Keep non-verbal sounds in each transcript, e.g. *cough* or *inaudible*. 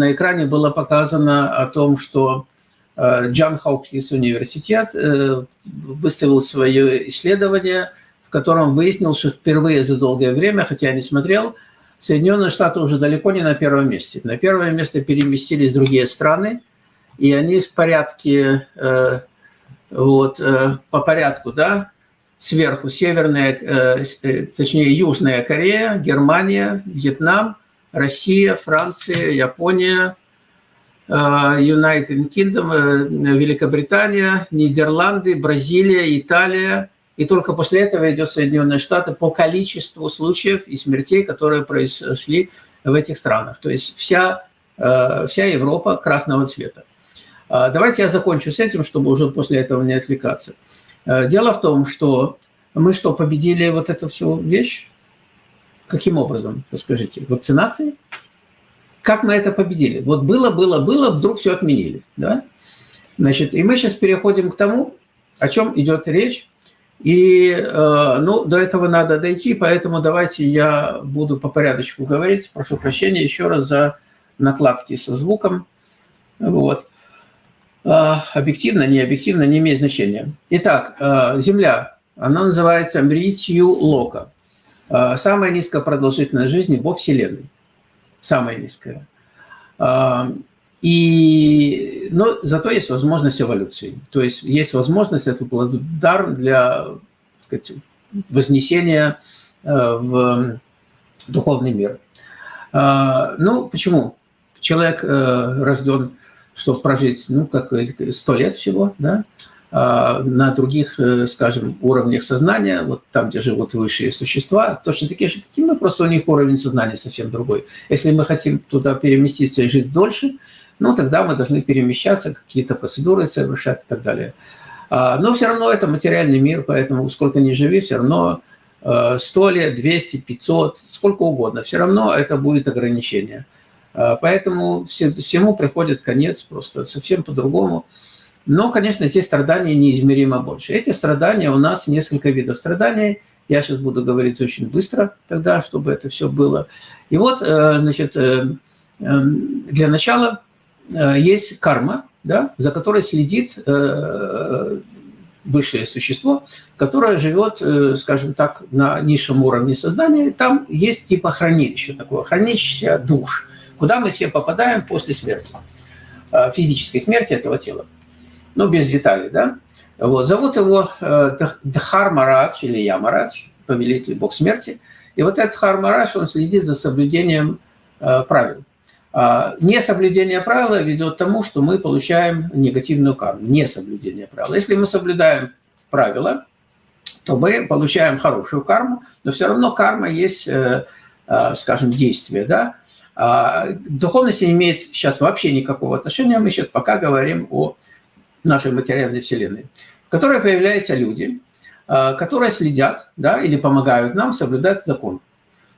на экране было показано о том, что Джон Хопкинс университет выставил свое исследование, в котором выяснил, что впервые за долгое время, хотя я не смотрел, Соединенные Штаты уже далеко не на первом месте. На первое место переместились другие страны, и они в порядке, вот, по порядку, да, сверху Северная, э, э, точнее Южная Корея, Германия, Вьетнам, Россия, Франция, Япония, э, United Kingdom, Великобритания, Нидерланды, Бразилия, Италия. И только после этого идет Соединенные Штаты по количеству случаев и смертей, которые произошли в этих странах. То есть вся, вся Европа красного цвета. Давайте я закончу с этим, чтобы уже после этого не отвлекаться. Э, дело в том, что мы что, победили вот эту всю вещь? Каким образом, расскажите? Вакцинацией? Как мы это победили? Вот было, было, было, вдруг все отменили. Да? Значит, и мы сейчас переходим к тому, о чем идет речь. И э, ну, до этого надо дойти, поэтому давайте я буду по порядочку говорить. Прошу прощения еще раз за накладки со звуком. Вот. А, объективно, не объективно, не имеет значения. Итак, а, Земля, она называется Мритью Лока. А, самая низкая продолжительность жизни во Вселенной. Самая низкая. И, но зато есть возможность эволюции. То есть есть возможность, это дар для сказать, вознесения в духовный мир. Ну, почему? Человек рожден чтобы прожить, ну, как сто лет всего, да, на других, э, скажем, уровнях сознания, вот там, где живут высшие существа, точно такие же, как и мы, просто у них уровень сознания совсем другой. Если мы хотим туда переместиться и жить дольше, ну, тогда мы должны перемещаться, какие-то процедуры совершать и так далее. А, но все равно это материальный мир, поэтому сколько ни живи, все равно 100 э, лет, 200, 500, сколько угодно, все равно это будет ограничение. А, поэтому всему приходит конец просто совсем по-другому. Но, конечно, здесь страдания неизмеримо больше. Эти страдания у нас несколько видов страданий. Я сейчас буду говорить очень быстро тогда, чтобы это все было. И вот, э, значит, э, эм, для начала э, есть карма, да, за которой следит высшее существо, которое живет, скажем так, на низшем уровне сознания. Там есть типа хранилище такое, хранилище душ – куда мы все попадаем после смерти, физической смерти этого тела. Ну, без деталей, да. Вот. Зовут его э, Дхармарадж или Ямарадж, повелитель бог смерти. И вот этот Дхармарадж, он следит за соблюдением э, правил. А, несоблюдение правила ведет к тому, что мы получаем негативную карму. Несоблюдение правил. Если мы соблюдаем правила, то мы получаем хорошую карму, но все равно карма есть, скажем, действие, да, а, духовность не имеет сейчас вообще никакого отношения. Мы сейчас пока говорим о нашей материальной вселенной, в которой появляются люди, а, которые следят да, или помогают нам соблюдать закон.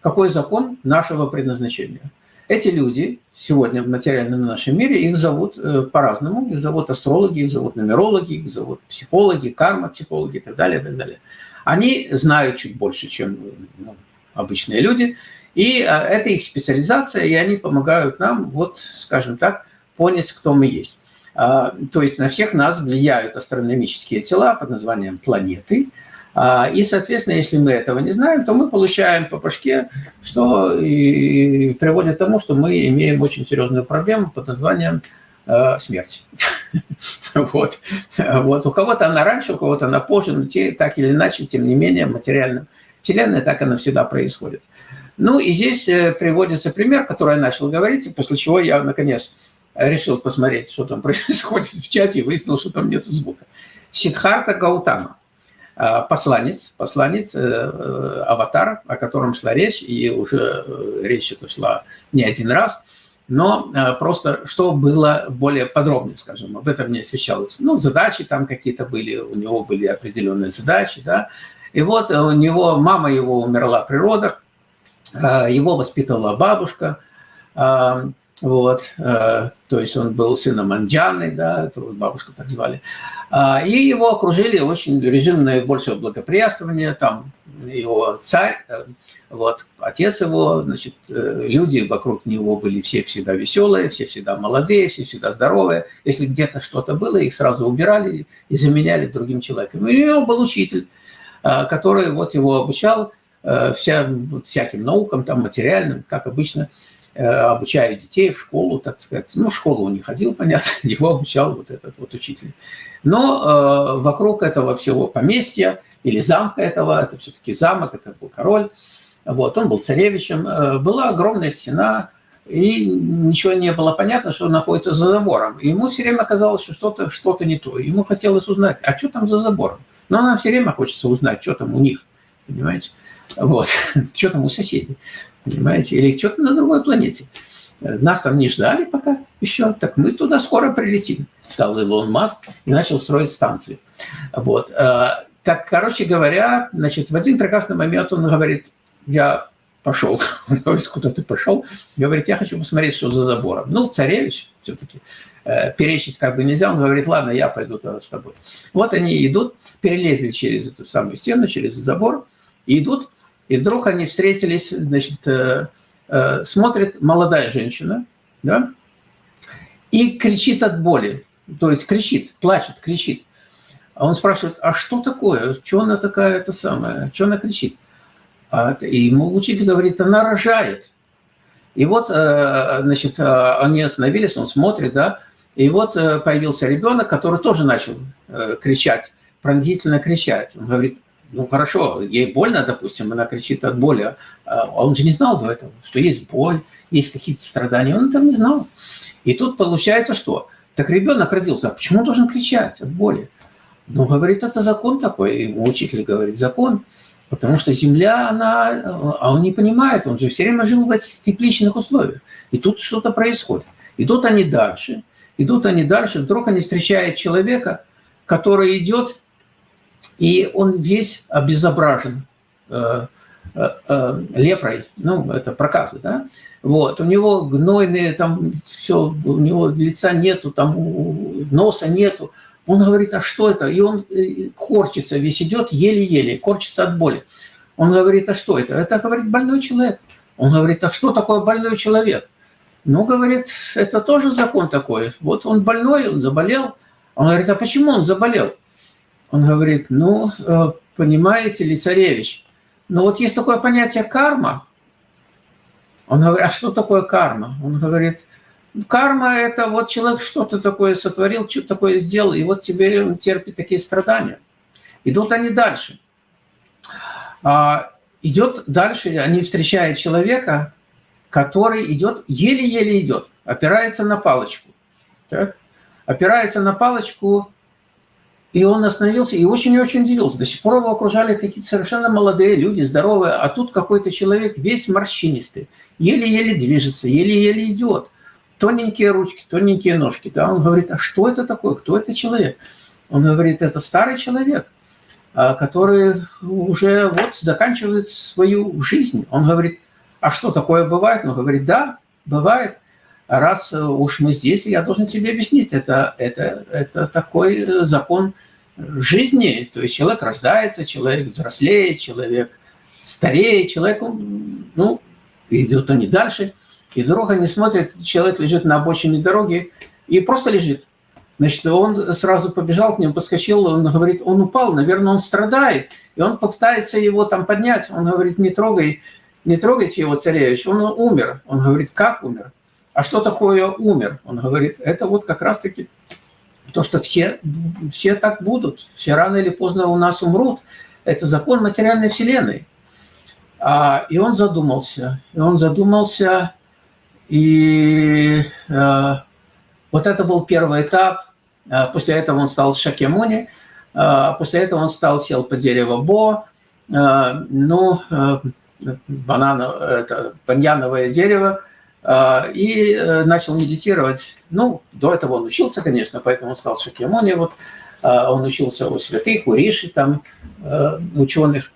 Какой закон нашего предназначения? Эти люди сегодня в материальном нашем мире, их зовут э, по-разному. Их зовут астрологи, их зовут нумерологи, их зовут психологи, карма-психологи и так далее, и так далее. Они знают чуть больше, чем ну, обычные люди, и а, это их специализация, и они помогают нам, вот, скажем так, понять, кто мы есть. А, то есть на всех нас влияют астрономические тела под названием планеты. А, и, соответственно, если мы этого не знаем, то мы получаем по башке, что и приводит к тому, что мы имеем очень серьезную проблему под названием смерть. *laughs* Вот. вот. У кого-то она раньше, у кого-то она позже, но те, так или иначе, тем не менее, материальным Вселенная так она всегда происходит. Ну и здесь э, приводится пример, который я начал говорить, после чего я, наконец, решил посмотреть, что там *laughs* происходит в чате, и выяснил, что там нет звука. Сидхарта Гаутама, э, посланец, посланец, э, аватар, о котором шла речь, и уже речь эта шла не один раз, но просто что было более подробно, скажем, об этом не освещалось. Ну, задачи там какие-то были, у него были определенные задачи, да, и вот у него, мама его умерла при родах, а, его воспитывала бабушка, а, вот, а, то есть он был сыном Анджаны, да, это бабушку так звали. И его окружили очень режим наибольшего благоприятствования, там его царь, Вот. Отец его, значит, э, люди вокруг него были все всегда веселые, все всегда молодые, все всегда здоровые. Если где-то что-то было, их сразу убирали и заменяли другим человеком. И у него был учитель, э, который вот его обучал э, вся, вот всяким наукам, там, материальным, как обычно, обучаю детей в школу, так сказать. Ну, в школу он не ходил, *laughs* понятно, его обучал вот этот вот учитель. Но вокруг этого всего поместья или замка этого, это все-таки замок, это был король, вот, он был царевичем. Э, была огромная стена, и ничего не было понятно, что находится за забором. И ему все время казалось, что что-то что, -то, не то. Ему хотелось узнать, а что там за забором? Но нам все время хочется узнать, что там у них, понимаете? Вот, *laughs* что там у соседей, понимаете? Или что-то на другой планете. Нас там не ждали пока еще, так мы туда скоро прилетим, сказал Илон Маск и начал строить станции. Вот. Э, так, короче говоря, значит, в один прекрасный момент он говорит, я пошел. *laughs* Говорит, куда ты пошел? Говорит, я хочу посмотреть, что за забором. Ну, царевич все-таки. Э, перечить как бы нельзя. Он говорит, ладно, я пойду тогда с тобой. Вот они идут, перелезли через эту самую стену, через забор, и идут, и вдруг они встретились, значит, э, э, смотрит молодая женщина, да, и кричит от боли. То есть кричит, плачет, кричит. А он спрашивает, а что такое? Что она такая, это самое, что она кричит? А, и ему учитель говорит, она рожает. И вот, э, значит, э, они остановились, он смотрит, да, и вот э, появился ребенок, который тоже начал кричать, пронзительно кричать. Он говорит, ну хорошо, ей больно, допустим, она кричит от боли, а он же не знал до этого, что есть боль, есть какие-то страдания, он этого не знал. И тут получается что? Так ребенок родился, а почему он должен кричать от боли? Ну, говорит, это закон такой, и учитель говорит, закон – Потому что земля, она, а он не понимает, он же все время жил в этих тепличных условиях. И тут что-то происходит. Идут они дальше, идут они дальше, вдруг они встречают человека, который идет, и он весь обезображен э, э, э, лепрой, ну, это проказы, да, вот, у него гнойные, там, все, у него лица нету, там, носа нету, он говорит, а что это? И он корчится, весь идет еле-еле, корчится от боли. Он говорит, а что это? Это, говорит, больной человек. Он говорит, а что такое больной человек? Ну, говорит, это тоже закон такой. Вот он больной, он заболел. Он говорит, а почему он заболел? Он говорит, ну, э, понимаете ли, царевич, ну вот есть такое понятие карма. Он говорит, а что такое карма? Он говорит, Карма – это вот человек что-то такое сотворил, что-то такое сделал, и вот теперь он терпит такие страдания. Идут они дальше. А, идет дальше, они встречают человека, который идет, еле-еле идет, опирается на палочку. Так? Опирается на палочку, и он остановился и очень-очень удивился. До сих пор его окружали какие-то совершенно молодые люди, здоровые, а тут какой-то человек весь морщинистый, еле-еле движется, еле-еле идет тоненькие ручки, тоненькие ножки. Да? Он говорит, а что это такое, кто это человек? Он говорит, это старый человек, а, который уже вот заканчивает свою жизнь. Он говорит, а что такое бывает? Он говорит, да, бывает. Раз уж мы здесь, я должен тебе объяснить, это, это, это такой закон жизни. То есть человек рождается, человек взрослеет, человек стареет, человек, ну, идет он не дальше – и вдруг они смотрят, человек лежит на обочине дороги и просто лежит. Значит, он сразу побежал к нему, подскочил, он говорит, он упал, наверное, он страдает. И он попытается его там поднять. Он говорит, не трогай, не трогайте его, царевич, он умер. Он говорит, как умер? А что такое умер? Он говорит, это вот как раз-таки то, что все, все так будут, все рано или поздно у нас умрут. Это закон материальной вселенной. А, и он задумался, и он задумался, и э, вот это был первый этап. Э, после этого он стал Шакемуни. Э, после этого он стал сел по дереву Бо. Э, ну, э, это баньяновое дерево. Э, и э, начал медитировать. Ну, до этого он учился, конечно, поэтому он стал Шакемуни. Вот, э, он учился у святых, у Риши, там, э, ученых.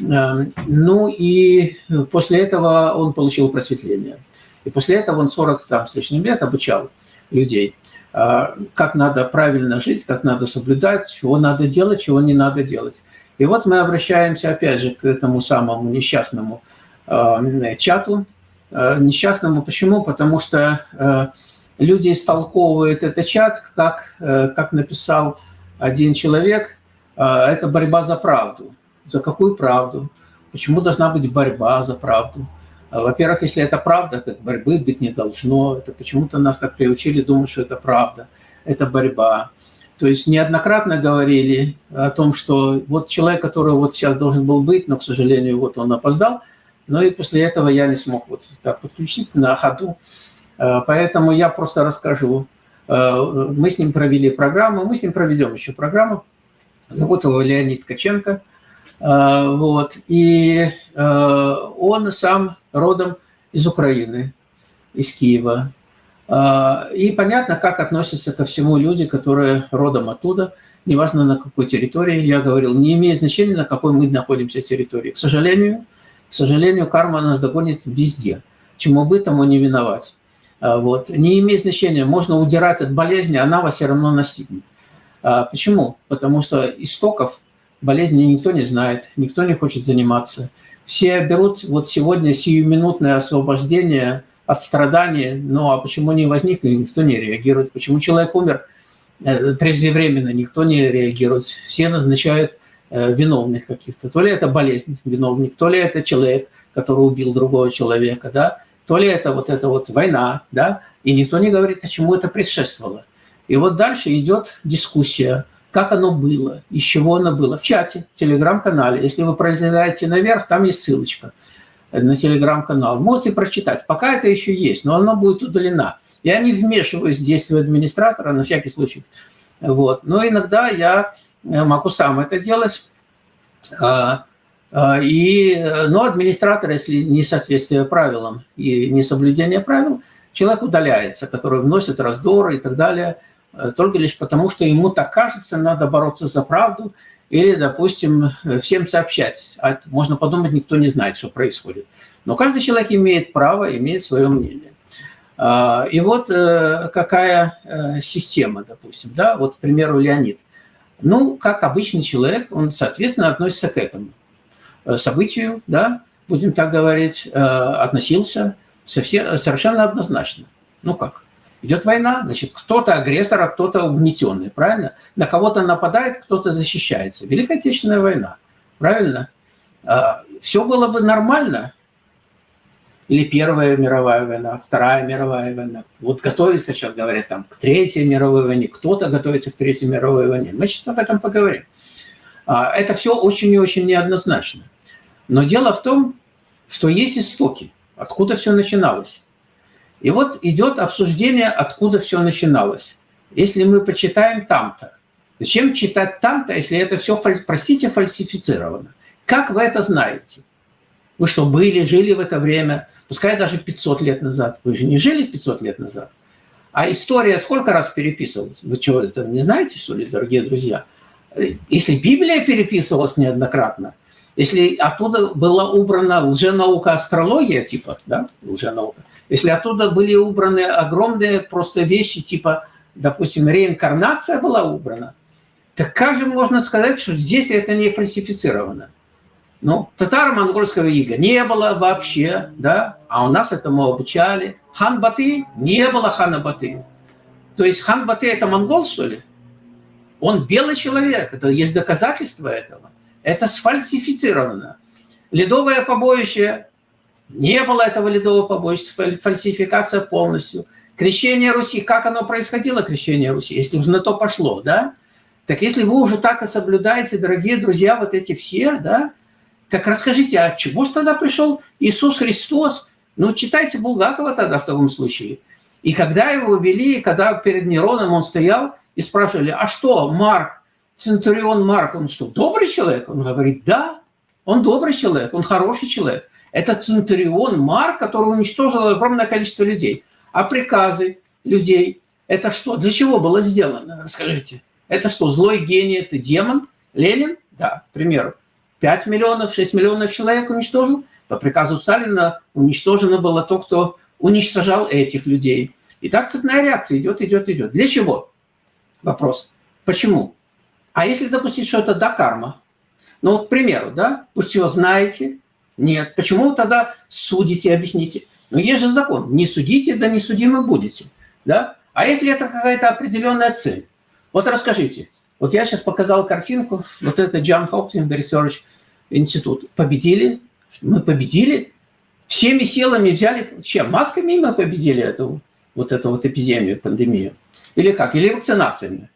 Э, ну и после этого он получил просветление. И после этого он 40 там, с лишним лет обучал людей, а, как надо правильно жить, как надо соблюдать, чего надо делать, чего не надо делать. И вот мы обращаемся опять же к этому самому несчастному чату несчастному. Почему? Потому что люди истолковывают этот чат, как, как написал один человек, это борьба за правду. За какую правду? Почему должна быть борьба за правду? Во-первых, если это правда, то борьбы быть не должно. Это почему-то нас так приучили думать, что это правда. Это борьба. То есть неоднократно говорили о том, что вот человек, который вот сейчас должен был быть, но, к сожалению, вот он опоздал, но и после этого я не смог вот так подключить на ходу. Э, поэтому я просто расскажу. Э, мы с ним провели программу, мы с ним проведем еще программу. Зовут его Леонид Ткаченко. Э, вот. И он сам родом из Украины, из Киева. И понятно, как относятся ко всему люди, которые родом оттуда, неважно на какой территории, я говорил, не имеет значения, на какой мы находимся территории. К сожалению, к сожалению, карма нас догонит везде, чему бы тому не виновать. А, вот. Не имеет значения, можно удирать от болезни, она вас все равно настигнет. А, почему? Потому что истоков болезни никто не знает, никто не хочет заниматься. Все берут вот сегодня сиюминутное освобождение – от страданий, ну а почему не возникли, никто не реагирует. Почему человек умер э, преждевременно, никто не реагирует. Все назначают э, виновных каких-то. То ли это болезнь, виновник, то ли это человек, который убил другого человека, да, то ли это вот эта вот война, да, и никто не говорит, а чему это предшествовало. И вот дальше идет дискуссия, как оно было, из чего оно было. В чате, в телеграм-канале, если вы пролезаете наверх, там есть ссылочка – на телеграм-канал. Можете прочитать. Пока это еще есть, но оно будет удалено. Я не вмешиваюсь в действия администратора, на всякий случай. Вот. Но иногда я могу сам это делать. А, а, и, но администратор, если не соответствие правилам и не соблюдение правил, человек удаляется, который вносит раздоры и так далее, э, только лишь потому, что ему так кажется, надо бороться за правду, или, допустим, всем сообщать. А можно подумать, никто не знает, что происходит. Но каждый человек имеет право, имеет свое мнение. И вот э, какая э, система, допустим, да, вот, к примеру, Леонид. Ну, как обычный человек, он, соответственно, относится к этому э, событию, да, будем так говорить, относился совершенно однозначно. Ну как? Идет война, значит, кто-то агрессор, а кто-то угнетенный, правильно? На кого-то нападает, кто-то защищается. Великая Отечественная война, правильно? А, Все было бы нормально, или Первая мировая война, Вторая мировая война. Вот готовится сейчас, говорят, там, к Третьей мировой войне, кто-то готовится к Третьей мировой войне. Мы сейчас об этом поговорим. А, это все очень и очень неоднозначно. Но дело в том, что есть истоки, откуда все начиналось. И вот идет обсуждение, откуда все начиналось. Если мы почитаем там-то, зачем читать там-то, если это все, простите, фальсифицировано? Как вы это знаете? Вы что, были, жили в это время, пускай даже 500 лет назад. Вы же не жили 500 лет назад. А история сколько раз переписывалась? Вы что, это не знаете, что ли, дорогие друзья? Если Библия переписывалась неоднократно, если оттуда была убрана лженаука астрология, типа, да, лженаука, если оттуда были убраны огромные просто вещи, типа, допустим, реинкарнация была убрана, так как же можно сказать, что здесь это не фальсифицировано? Ну, татаро-монгольского ига не было вообще, да, а у нас этому обучали. Хан Баты не было хана Баты. То есть хан Баты это монгол, что ли? Он белый человек, это есть доказательства этого. Это сфальсифицировано. Ледовое побоище не было этого ледового побоища, фальсификация полностью. Крещение Руси, как оно происходило, крещение Руси, если уже на то пошло, да? Так если вы уже так и соблюдаете, дорогие друзья, вот эти все, да, так расскажите, а чего же тогда пришел Иисус Христос? Ну, читайте Булгакова тогда в таком случае. И когда его вели, когда перед Нероном он стоял, и спрашивали, а что, Марк, Центурион Марк, он что, добрый человек? Он говорит, да, он добрый человек, он хороший человек. Это Центурион Марк, который уничтожил огромное количество людей. А приказы людей – это что? Для чего было сделано? Расскажите. Это что, злой гений, это демон? Ленин? Да, к примеру. 5 миллионов, 6 миллионов человек уничтожил. По приказу Сталина уничтожено было то, кто уничтожал этих людей. И так цепная реакция идет, идет, идет. Для чего? Вопрос. Почему? А если допустить, что это да, карма? Ну вот, к примеру, да, пусть его знаете, Нет. Почему тогда судите, объясните? Ну, есть же закон. Не судите, да не судимы будете. Да? А если это какая-то определенная цель? Вот расскажите. Вот я сейчас показал картинку. Вот это Джон Hopkins Research институт. Победили. Мы победили. Всеми силами взяли. Чем? Масками мы победили эту вот эту вот эпидемию, пандемию. Или как? Или вакцинациями.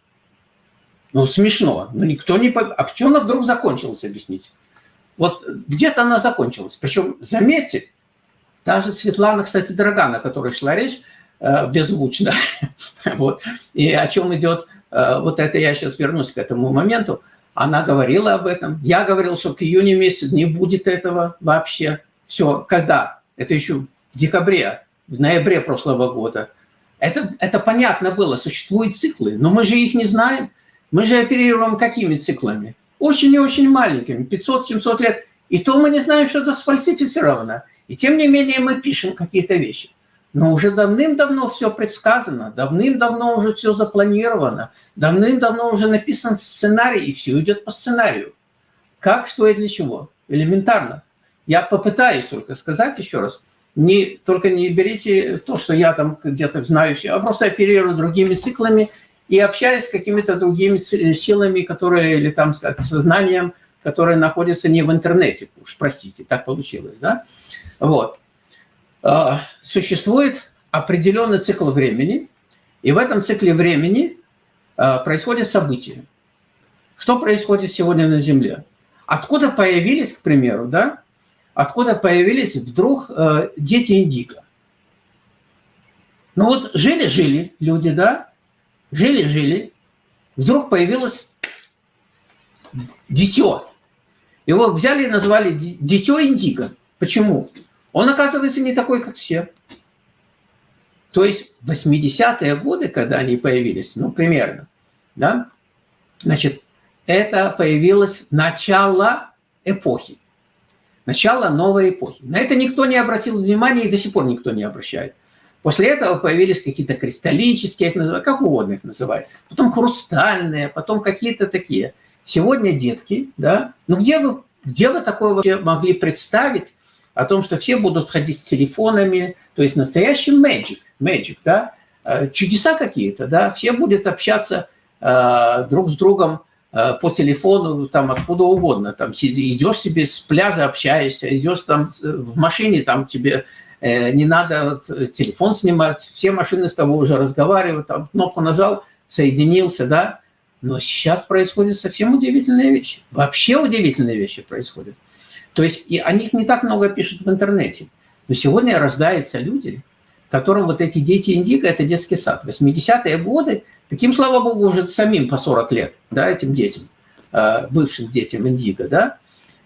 Ну, смешно. Ну, никто не... А в чем она вдруг закончилась, объясните? Вот где-то она закончилась. Причем, заметьте, та же Светлана, кстати, Драгана, о которой шла речь, э, беззвучно. *laughs* вот. И о чем идет, вот это я сейчас вернусь к этому моменту, она говорила об этом. Я говорил, что к июню месяцу не будет этого вообще. Все, когда? Это еще в декабре, в ноябре прошлого года. Это, это понятно было, существуют циклы, но мы же их не знаем. Мы же оперируем какими циклами? Очень и очень маленькими, 500-700 лет. И то мы не знаем, что это сфальсифицировано. И тем не менее мы пишем какие-то вещи. Но уже давным-давно все предсказано, давным-давно уже все запланировано, давным-давно уже написан сценарий, и все идет по сценарию. Как, что и для чего. Элементарно. Я попытаюсь только сказать еще раз. Не, только не берите то, что я там где-то знаю, а просто оперирую другими циклами и общаюсь с какими-то другими силами, которые, или там, сказать, сознанием, которые находятся не в интернете. Уж простите, так получилось, да? Вот. А, существует определенный цикл времени, и в этом цикле времени а, происходят события. Что происходит сегодня на Земле? Откуда появились, к примеру, да, откуда появились вдруг э, дети индиго? Ну вот жили-жили люди, да, жили-жили, вдруг появилось дитё. Его взяли и назвали дитё индиго. Почему? Он, оказывается, не такой, как все. То есть 80-е годы, когда они появились, ну, примерно, да, значит, это появилось начало эпохи. Начало новой эпохи. На это никто не обратил внимания и до сих пор никто не обращает. После этого появились какие-то кристаллические, их называют, как угодно их называют. Потом хрустальные, потом какие-то такие. Сегодня детки, да, ну где вы, где вы такое вообще могли представить, о том, что все будут ходить с телефонами, то есть настоящий magic, magic, да, э, чудеса какие-то, да, все будут общаться э, друг с другом э, по телефону, там откуда угодно, там идешь себе с пляжа общаешься, идешь там в машине, там тебе э, не надо телефон снимать, все машины с тобой уже разговаривают, там кнопку нажал, соединился, да, но сейчас происходят совсем удивительные вещи, вообще удивительные вещи происходят. То есть и о них не так много пишут в интернете. Но сегодня рождаются люди, которым вот эти дети индиго – это детский сад. 80-е годы, таким, слава богу, уже самим по 40 лет, да, этим детям, э, бывшим детям индиго, да,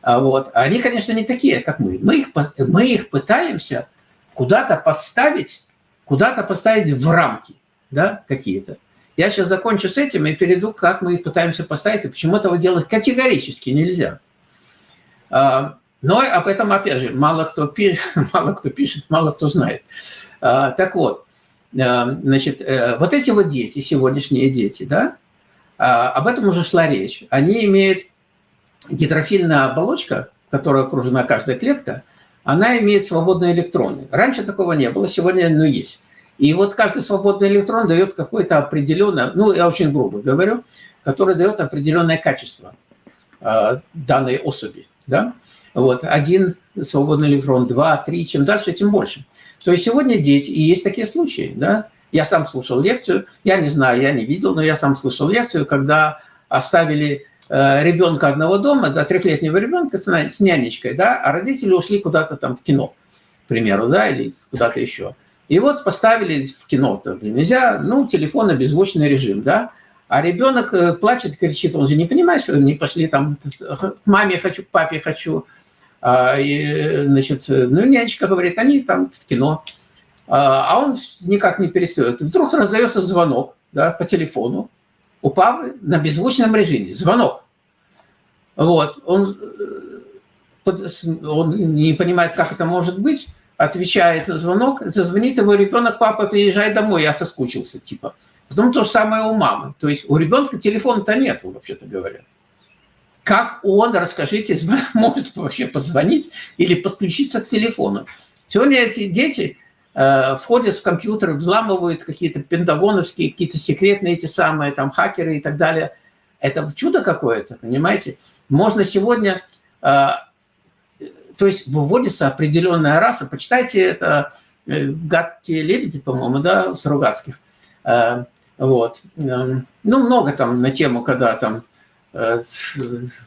а вот. Они, конечно, не такие, как мы. Мы их, мы их пытаемся куда-то поставить, куда-то поставить в рамки, да, какие-то. Я сейчас закончу с этим и перейду, как мы их пытаемся поставить, и почему этого делать категорически нельзя. А, но об этом, опять же, мало кто, пишет, *laughs* мало кто пишет, мало кто знает. А, так вот, а, значит, э, вот эти вот дети, сегодняшние дети, да, об этом уже шла речь. Они имеют гидрофильная оболочка, которая окружена каждая клетка, она имеет свободные электроны. Раньше такого не было, сегодня ну, есть. И вот каждый свободный электрон дает какое-то определенное, ну, я очень грубо говорю, который дает определенное качество данной особи да? Вот, один свободный электрон, два, три, чем дальше, тем больше. То есть сегодня дети, и есть такие случаи, да? Я сам слушал лекцию, я не знаю, я не видел, но я сам слушал лекцию, когда оставили э, ребенка одного дома, да, трехлетнего ребенка с нянечкой, да, а родители ушли куда-то там в кино, к примеру, да, или куда-то еще. И вот поставили в кино, -то, нельзя, ну, телефон, беззвучный режим, да, а ребенок э, плачет, кричит, он же не понимает, что они пошли там к маме хочу, к папе хочу. А, и, значит, ну, нянечка говорит, они там в кино. А, а он никак не перестает. Вдруг раздается звонок да, по телефону у папы на беззвучном режиме. Звонок. Вот. Он, э, он не понимает, как это может быть, отвечает на звонок, зазвонит его ребенок, папа, приезжай домой, я соскучился, типа. Потом то же самое у мамы. То есть у ребенка телефона-то нету, вообще-то говоря. как он, расскажите, *laughs* может вообще позвонить или подключиться к телефону. Сегодня эти дети э, входят в компьютеры, взламывают какие-то пентагоновские, какие-то секретные эти самые там хакеры и так далее. Это чудо какое-то, понимаете? Можно сегодня, э, то есть выводится определенная раса. Почитайте это э, «Гадкие лебеди», по-моему, да, с. Э, вот. Ну, много там на тему, когда там Э,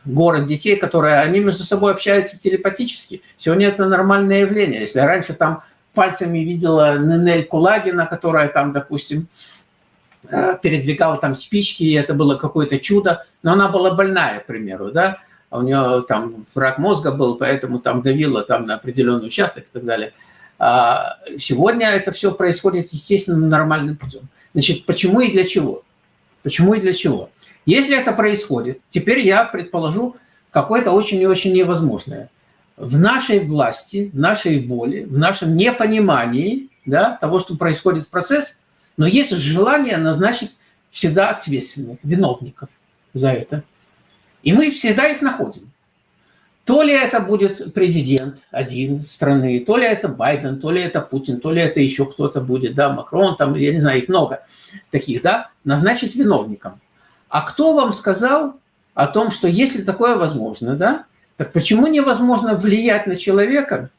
город детей, которые, они между собой общаются телепатически. Сегодня это нормальное явление. Если раньше там пальцами видела Нинель Кулагина, которая там, допустим, э, передвигала там спички, и это было какое-то чудо, но она была больная, к примеру, да, а у нее там рак мозга был, поэтому там давила там на определенный участок и так далее. А сегодня это все происходит, естественно, нормальным путем. Значит, почему и для чего? Почему и для чего? Если это происходит, теперь я предположу какое-то очень и очень невозможное. В нашей власти, в нашей воле, в нашем непонимании да, того, что происходит в процесс, но есть желание назначить всегда ответственных, виновников за это. И мы всегда их находим. То ли это будет президент один страны, то ли это Байден, то ли это Путин, то ли это еще кто-то будет, да, Макрон, там, я не знаю, их много таких, да, назначить виновником. А кто вам сказал о том, что если такое возможно, да, так почему невозможно влиять на человека,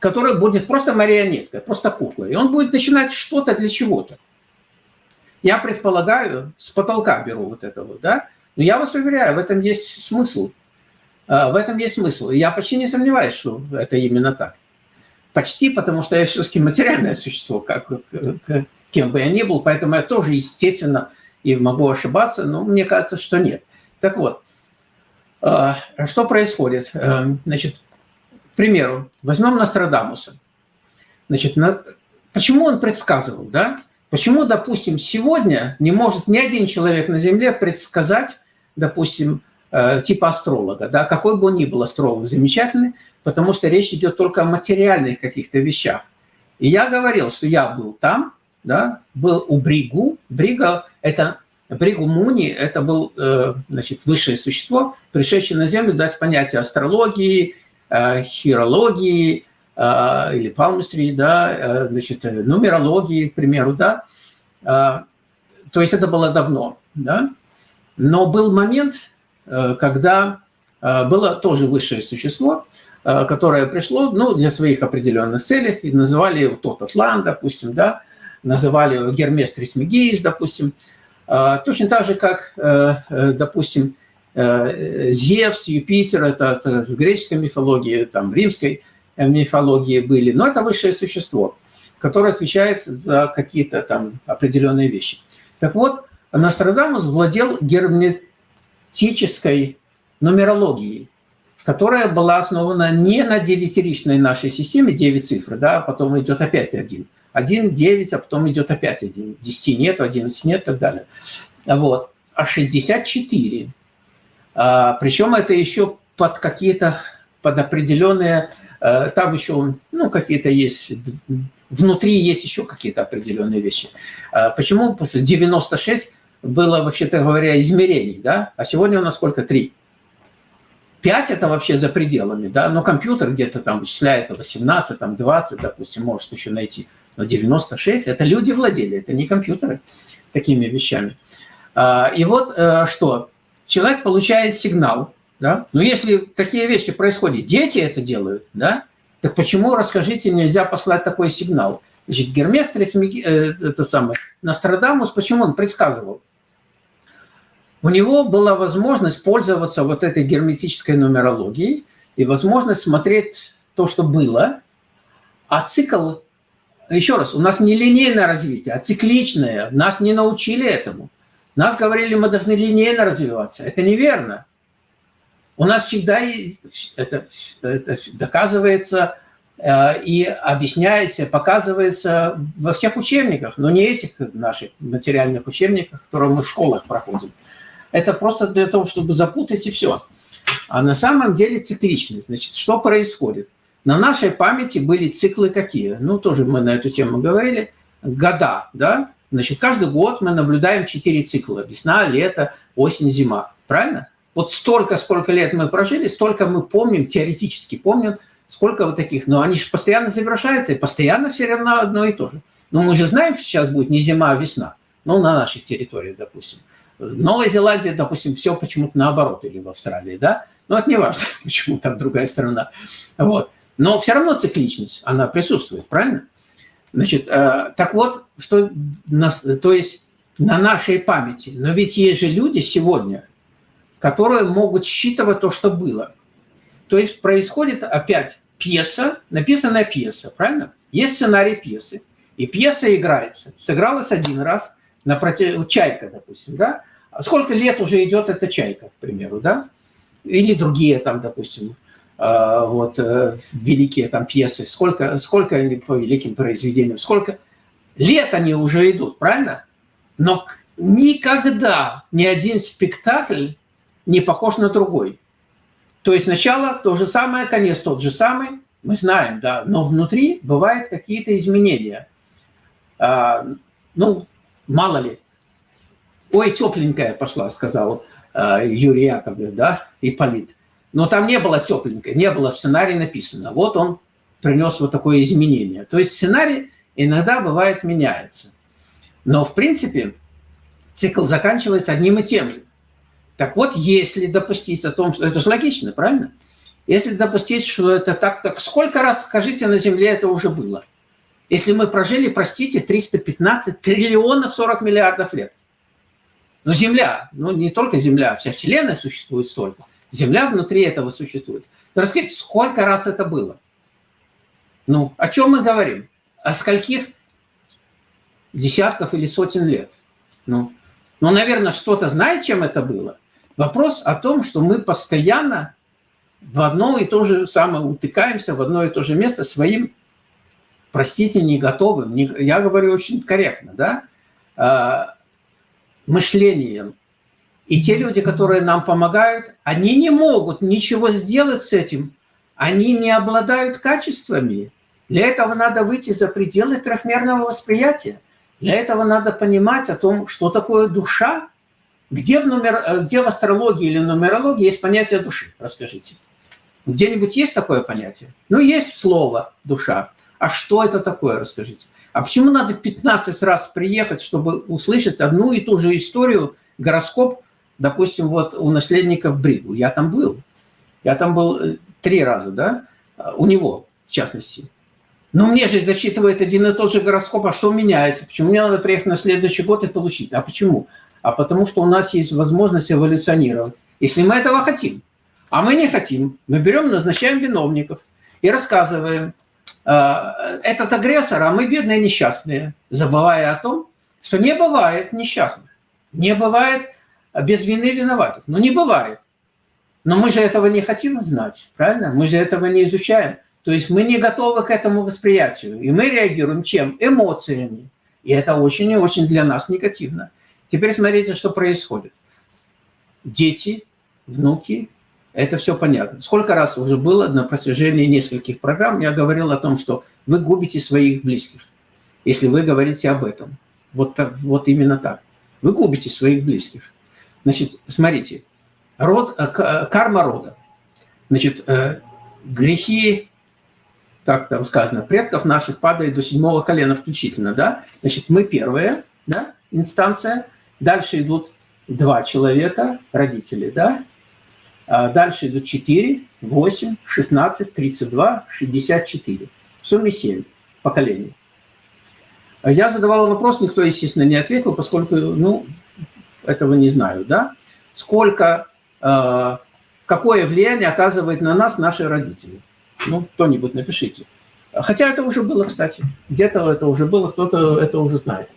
который будет просто марионеткой, просто куклой, и он будет начинать что-то для чего-то. Я предполагаю, с потолка беру вот это вот, да, но я вас уверяю, в этом есть смысл. А, в этом есть смысл. Я почти не сомневаюсь, что это именно так. Почти, потому что я все-таки материальное существо, как, кем бы я ни был, поэтому я тоже, естественно, и могу ошибаться, но мне кажется, что нет. Так вот, а, что происходит? Э, значит, к примеру, возьмем Нострадамуса. Значит, почему он предсказывал, да? Почему, допустим, сегодня не может ни один человек на Земле предсказать, допустим, типа астролога, да, какой бы он ни был астролог замечательный, потому что речь идет только о материальных каких-то вещах. И я говорил, что я был там, да, был у Бригу. Брига – это Бригу Муни – это был э, значит, высшее существо, пришедшее на Землю дать понятие астрологии, э, хирологии э, или палмистрии, да, значит, нумерологии, к примеру, да. То есть это было давно, да. Но был момент, когда было тоже высшее существо, которое пришло ну, для своих определенных целей, и называли его тот Атлан, допустим, да, называли его Гермес Трисмегиис, допустим, точно так же, как, э, э, допустим, э, Зевс, Юпитер, это в греческой мифологии, там, римской мифологии были, но это высшее существо, которое отвечает за какие-то там определенные вещи. Так вот, Нострадамус владел герметической нумерологией, которая была основана не на девятиричной нашей системе, 9 цифр, да, а потом идет опять один – 1, 9, а потом идет опять 1. 10 нет, 11 нет и так далее. Вот. А 64. А, причем это еще под какие-то, под определенные, а, там еще, ну, какие-то есть, внутри есть еще какие-то определенные вещи. А, почему после 96 было, вообще-то говоря, измерений, да? А сегодня у нас сколько? Три. 5 это вообще за пределами, да, но компьютер где-то там вычисляет 18, там 20, допустим, может еще найти. Но 96 – это люди владели, это не компьютеры такими вещами. А, и вот э, что, человек получает сигнал, да, но если такие вещи происходят, дети это делают, да, так почему, расскажите, нельзя послать такой сигнал? Значит, Гермес, э, это самое, Нострадамус, почему он предсказывал? У него была возможность пользоваться вот этой герметической нумерологией и возможность смотреть то, что было, а цикл еще раз, у нас не линейное развитие, а цикличное. Нас не научили этому. Нас говорили, мы должны линейно развиваться. Это неверно. У нас всегда это, это доказывается э, и объясняется, показывается во всех учебниках, но не этих наших материальных учебниках, которые мы в школах проходим. Это просто для того, чтобы запутать и все. А на самом деле цикличность. Значит, что происходит? На нашей памяти были циклы какие? Ну, тоже мы на эту тему говорили. Года, да? Значит, каждый год мы наблюдаем четыре цикла. Весна, лето, осень, зима. Правильно? Вот столько, сколько лет мы прожили, столько мы помним, теоретически помним, сколько вот таких. Но они же постоянно завершаются, и постоянно все равно одно и то же. Но мы же знаем, что сейчас будет не зима, а весна. Ну, на наших территориях, допустим. В Новой Зеландии, допустим, все почему-то наоборот, или в Австралии, да? Но это не важно, *laughs* почему там другая страна. Вот. Но все равно цикличность, она присутствует, правильно? Значит, э, так вот, что, нас, то есть на нашей памяти. Но ведь есть же люди сегодня, которые могут считывать то, что было. То есть происходит опять пьеса, написанная пьеса, правильно? Есть сценарий пьесы, и пьеса играется. Сыгралась один раз, напротив, «Чайка», допустим, да? Сколько лет уже идет эта «Чайка», к примеру, да? Или другие там, допустим, э, вот э, великие там пьесы, сколько, сколько они по великим произведениям, сколько лет они уже идут, правильно? Но никогда ни один спектакль не похож на другой. То есть начало то же самое, конец тот же самый, мы знаем, да, но внутри бывают какие-то изменения. А, ну, мало ли. Ой, тепленькая пошла, сказал а, Юрий Яковлев, да, и Полит. Но там не было тепленькой, не было в сценарии написано. Вот он принес вот такое изменение. То есть сценарий иногда бывает меняется. Но в принципе цикл заканчивается одним и тем же. Так вот, если допустить о том, что это же логично, правильно? Если допустить, что это так, так сколько раз, скажите, на Земле это уже было? Если мы прожили, простите, 315 триллионов 40 миллиардов лет. Но Земля, ну не только Земля, вся Вселенная существует столько. Земля внутри этого существует. Расскажите, сколько раз это было? Ну, о чем мы говорим? О скольких десятков или сотен лет? Ну, ну наверное, что-то знает, чем это было? Вопрос о том, что мы постоянно в одно и то же самое утыкаемся, в одно и то же место своим, простите, не готовым, не, я говорю очень корректно, да, э, мышлением. И те люди, которые нам помогают, они не могут ничего сделать с этим, они не обладают качествами. Для этого надо выйти за пределы трехмерного восприятия. Для этого надо понимать о том, что такое душа, где в, нумер... Э, где в астрологии или нумерологии есть понятие души? Расскажите. Где-нибудь есть такое понятие? Ну, есть слово «душа». А что это такое, расскажите. А почему надо 15 раз приехать, чтобы услышать одну и ту же историю, гороскоп, допустим, вот у наследников Бригу? Я там был. Я там был э, три раза, да, у него, в частности. Но мне же зачитывает один и тот же гороскоп, а что меняется? Почему мне надо приехать на следующий год и получить? А почему? а потому что у нас есть возможность эволюционировать, если мы этого хотим. А мы не хотим. Мы берем, назначаем виновников и рассказываем, э, этот агрессор, а мы бедные несчастные, забывая о том, что не бывает несчастных, не бывает без вины виноватых. Ну, не бывает. Но мы же этого не хотим знать, правильно? Мы же этого не изучаем. То есть мы не готовы к этому восприятию. И мы реагируем чем? Эмоциями. И это очень и очень для нас негативно. Теперь смотрите, что происходит. Дети, внуки, это все понятно. Сколько раз уже было на протяжении нескольких программ, я говорил о том, что вы губите своих близких, если вы говорите об этом. Вот, вот именно так. Вы губите своих близких. Значит, смотрите, род, э, э, карма рода. Значит, э, грехи, как там сказано, предков наших падают до седьмого колена включительно, да? Значит, мы первая да, инстанция – Дальше идут два человека, родители, да? А дальше идут 4, 8, 16, 32, 64. В сумме 7 поколений. Я задавал вопрос, никто, естественно, не ответил, поскольку, ну, этого не знаю, да? Сколько, э, какое влияние оказывает на нас наши родители? Ну, кто-нибудь напишите. Хотя это уже было, кстати. Где-то это уже было, кто-то это уже знает.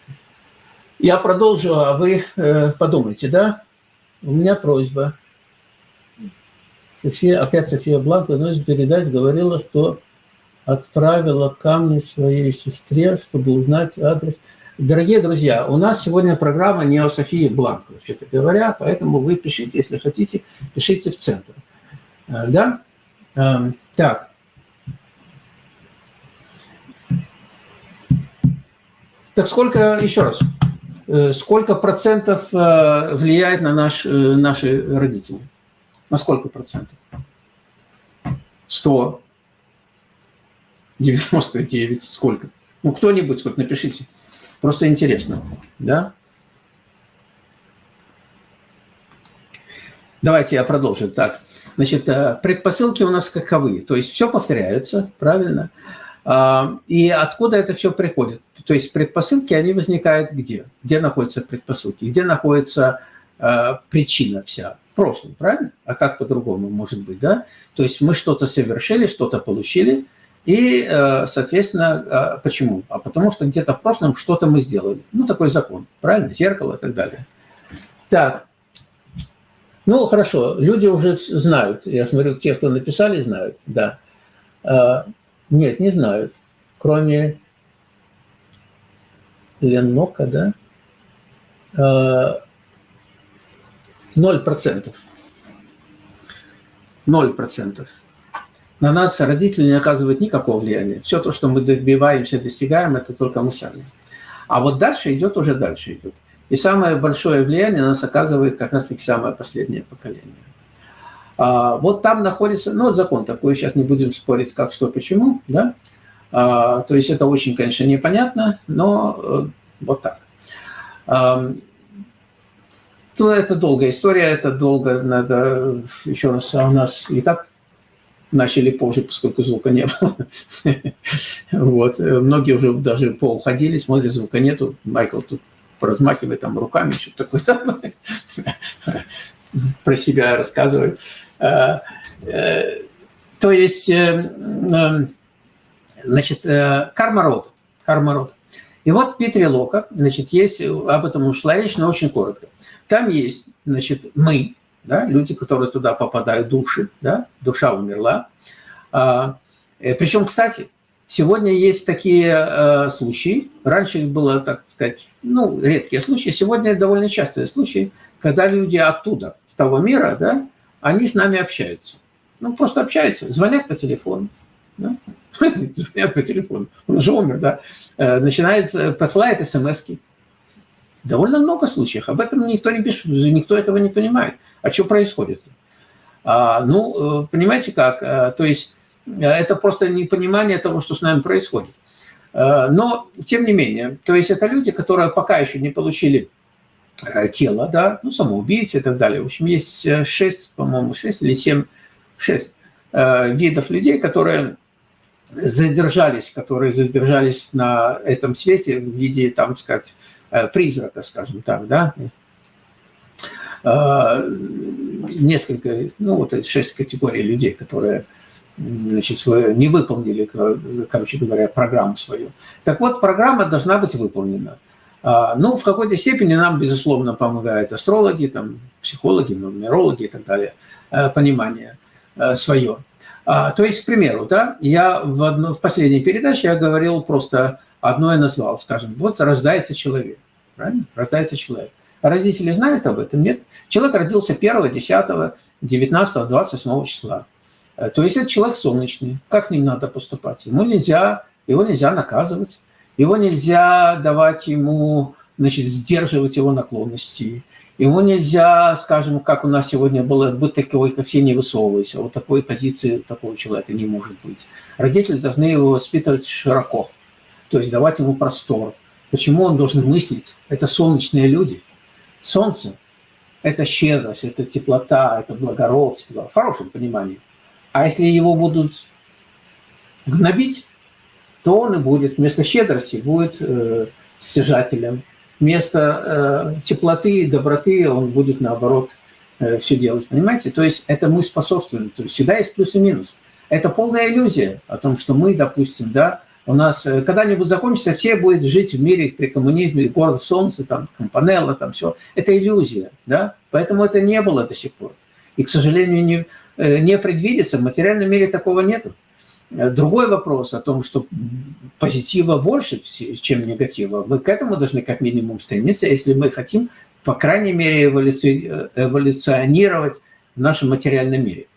Я продолжу, а вы э, подумайте, да? У меня просьба. София, опять София Бланко, но из передач говорила, что отправила камни своей сестре, чтобы узнать адрес. Дорогие друзья, у нас сегодня программа не о Софии Бланко, вообще-то говоря, поэтому вы пишите, если хотите, пишите в центр. Э, да? Э, так. Так сколько, еще раз, Э, сколько процентов э, влияет на наш, наши родители? На сколько процентов? 100. 99. Сколько? Ну, кто-нибудь вот напишите. Просто интересно. Да? Давайте я продолжу. Так, значит, э, предпосылки у нас каковы? То есть все повторяются, правильно? А, и откуда это все приходит? То есть предпосылки, они возникают где? Где находятся предпосылки? Где находится э, причина вся? В прошлом, правильно? А как по-другому может быть, да? То есть мы что-то совершили, что-то получили, и, э, соответственно, почему? А потому что где-то в прошлом что-то мы сделали. Ну, такой закон, правильно? Зеркало и так далее. Так, ну, хорошо, люди уже знают. Я смотрю, те, кто написали, знают, да. А, нет, не знают. Кроме Ленока, да? А, ноль процентов. Ноль процентов. На нас родители не оказывают никакого влияния. Все то, что мы добиваемся, достигаем, это только мы сами. А вот дальше идет, уже дальше идет. И самое большое влияние на нас оказывает как раз-таки самое последнее поколение. А, вот там находится, ну вот закон такой, сейчас не будем спорить, как, что, почему, да? А, то есть это очень, конечно, непонятно, но э, вот так. А, то это долгая история, это долго надо еще раз, а у нас и так начали позже, поскольку звука не было. *laughs* Вот. Многие уже даже поуходили, смотрят, звука нету. Майкл тут поразмахивает там руками, что-то такое там, *laughs* про себя рассказывает. Э, э, то есть, э, значит, карма рода. Карма рода. И вот в Лока, значит, есть, об этом ушла речь, но очень коротко. Там есть, значит, мы, да, люди, которые туда попадают, души, да, душа умерла. А, Причем, кстати, Сегодня есть такие э, случаи, раньше их было, так сказать, ну, редкие случаи, сегодня довольно частые случаи, когда люди оттуда, с того мира, да, они с нами общаются. Ну, просто общаются, звонят по телефону. Да? *laughs* Звонят по телефону, он уже умер, да. Э, начинает, посылает смс -ки. Довольно много случаев, об этом никто не пишет, никто этого не понимает. А что происходит? А, ну, э, понимаете как, э, то есть Э, это просто непонимание того, что с нами происходит. Э, но, тем не менее, то есть это люди, которые пока еще не получили тело, да, ну, самоубийцы и так далее. В общем, есть шесть, по-моему, шесть или семь, шесть видов людей, которые задержались, которые задержались на этом свете в виде, там, сказать, призрака, скажем так, да, несколько, ну, вот шесть категорий людей, которые значит, свою, не выполнили, короче говоря, программу свою. Так вот, программа должна быть выполнена. А, ну, в какой-то степени нам, безусловно, помогают астрологи, там, психологи, нумерологи и так далее, э, понимание э, свое. А, то есть, к примеру, да, я в, одну, в последней передаче я говорил просто одно я назвал, скажем, вот рождается человек, правильно? Рождается человек. Родители знают об этом? Нет. Человек родился 1, 10, 19, 28 числа. Э, то есть это человек солнечный. Как с ним надо поступать? Ему нельзя, его нельзя наказывать, его нельзя давать ему, значит, сдерживать его наклонности. Ему нельзя, скажем, как у нас сегодня было, быть такой, как все не высовывайся. Вот такой позиции такого человека не может быть. Родители должны его воспитывать широко, то есть давать ему простор. Почему он должен мыслить? Это солнечные люди. Солнце – это щедрость, это теплота, это благородство, в хорошем понимании – а если его будут гнобить, то он и будет вместо щедрости будет э, стяжателем. Вместо э, теплоты доброты он будет, наоборот, э, все делать. Понимаете? То есть это мы способствуем. То есть всегда есть плюс и минус. Это полная иллюзия о том, что мы, допустим, да, у нас э, когда-нибудь закончится, все будут жить в мире при коммунизме, город солнца, там, компанелла, там все. Это иллюзия, да? Поэтому это не было до сих пор. И, к сожалению, не, э, не предвидится. В материальном мире такого нету. Э, другой вопрос о том, что позитива больше, чем негатива. Мы к этому должны как минимум стремиться, если мы хотим, по крайней мере, эволюционировать в нашем материальном мире.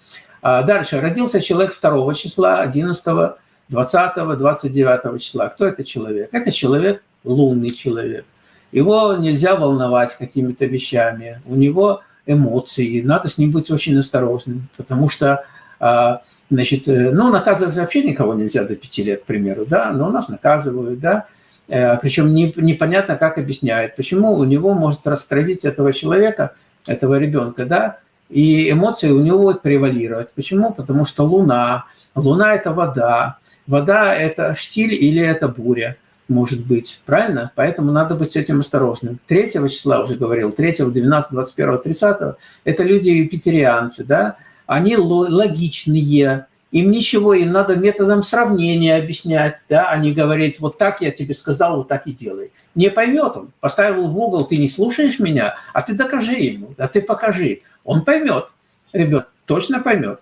А дальше. Родился человек 2 числа, 11, 20, 29 числа. Кто это человек? Это человек, лунный человек. Его нельзя волновать какими-то вещами. У него эмоции, надо с ним быть очень осторожным, потому что, а, значит, э, ну, наказывать вообще никого нельзя до пяти лет, к примеру, да, но нас наказывают, да, э, причем не, непонятно, как объясняют, почему у него может растравить этого человека, этого ребенка, да, и эмоции у него будут превалировать. Почему? Потому что Луна, Луна – это вода, вода – это штиль или это буря может быть, правильно? Поэтому надо быть этим осторожным. 3 числа уже говорил, 3, 12, 21, 30 – это люди юпитерианцы, да? Они логичные, им ничего, им надо методом сравнения объяснять, да, а не говорить, вот так я тебе сказал, вот так и делай. Не поймет он, поставил в угол, ты не слушаешь меня, а ты докажи ему, а ты покажи. Он поймет, ребят, точно поймет.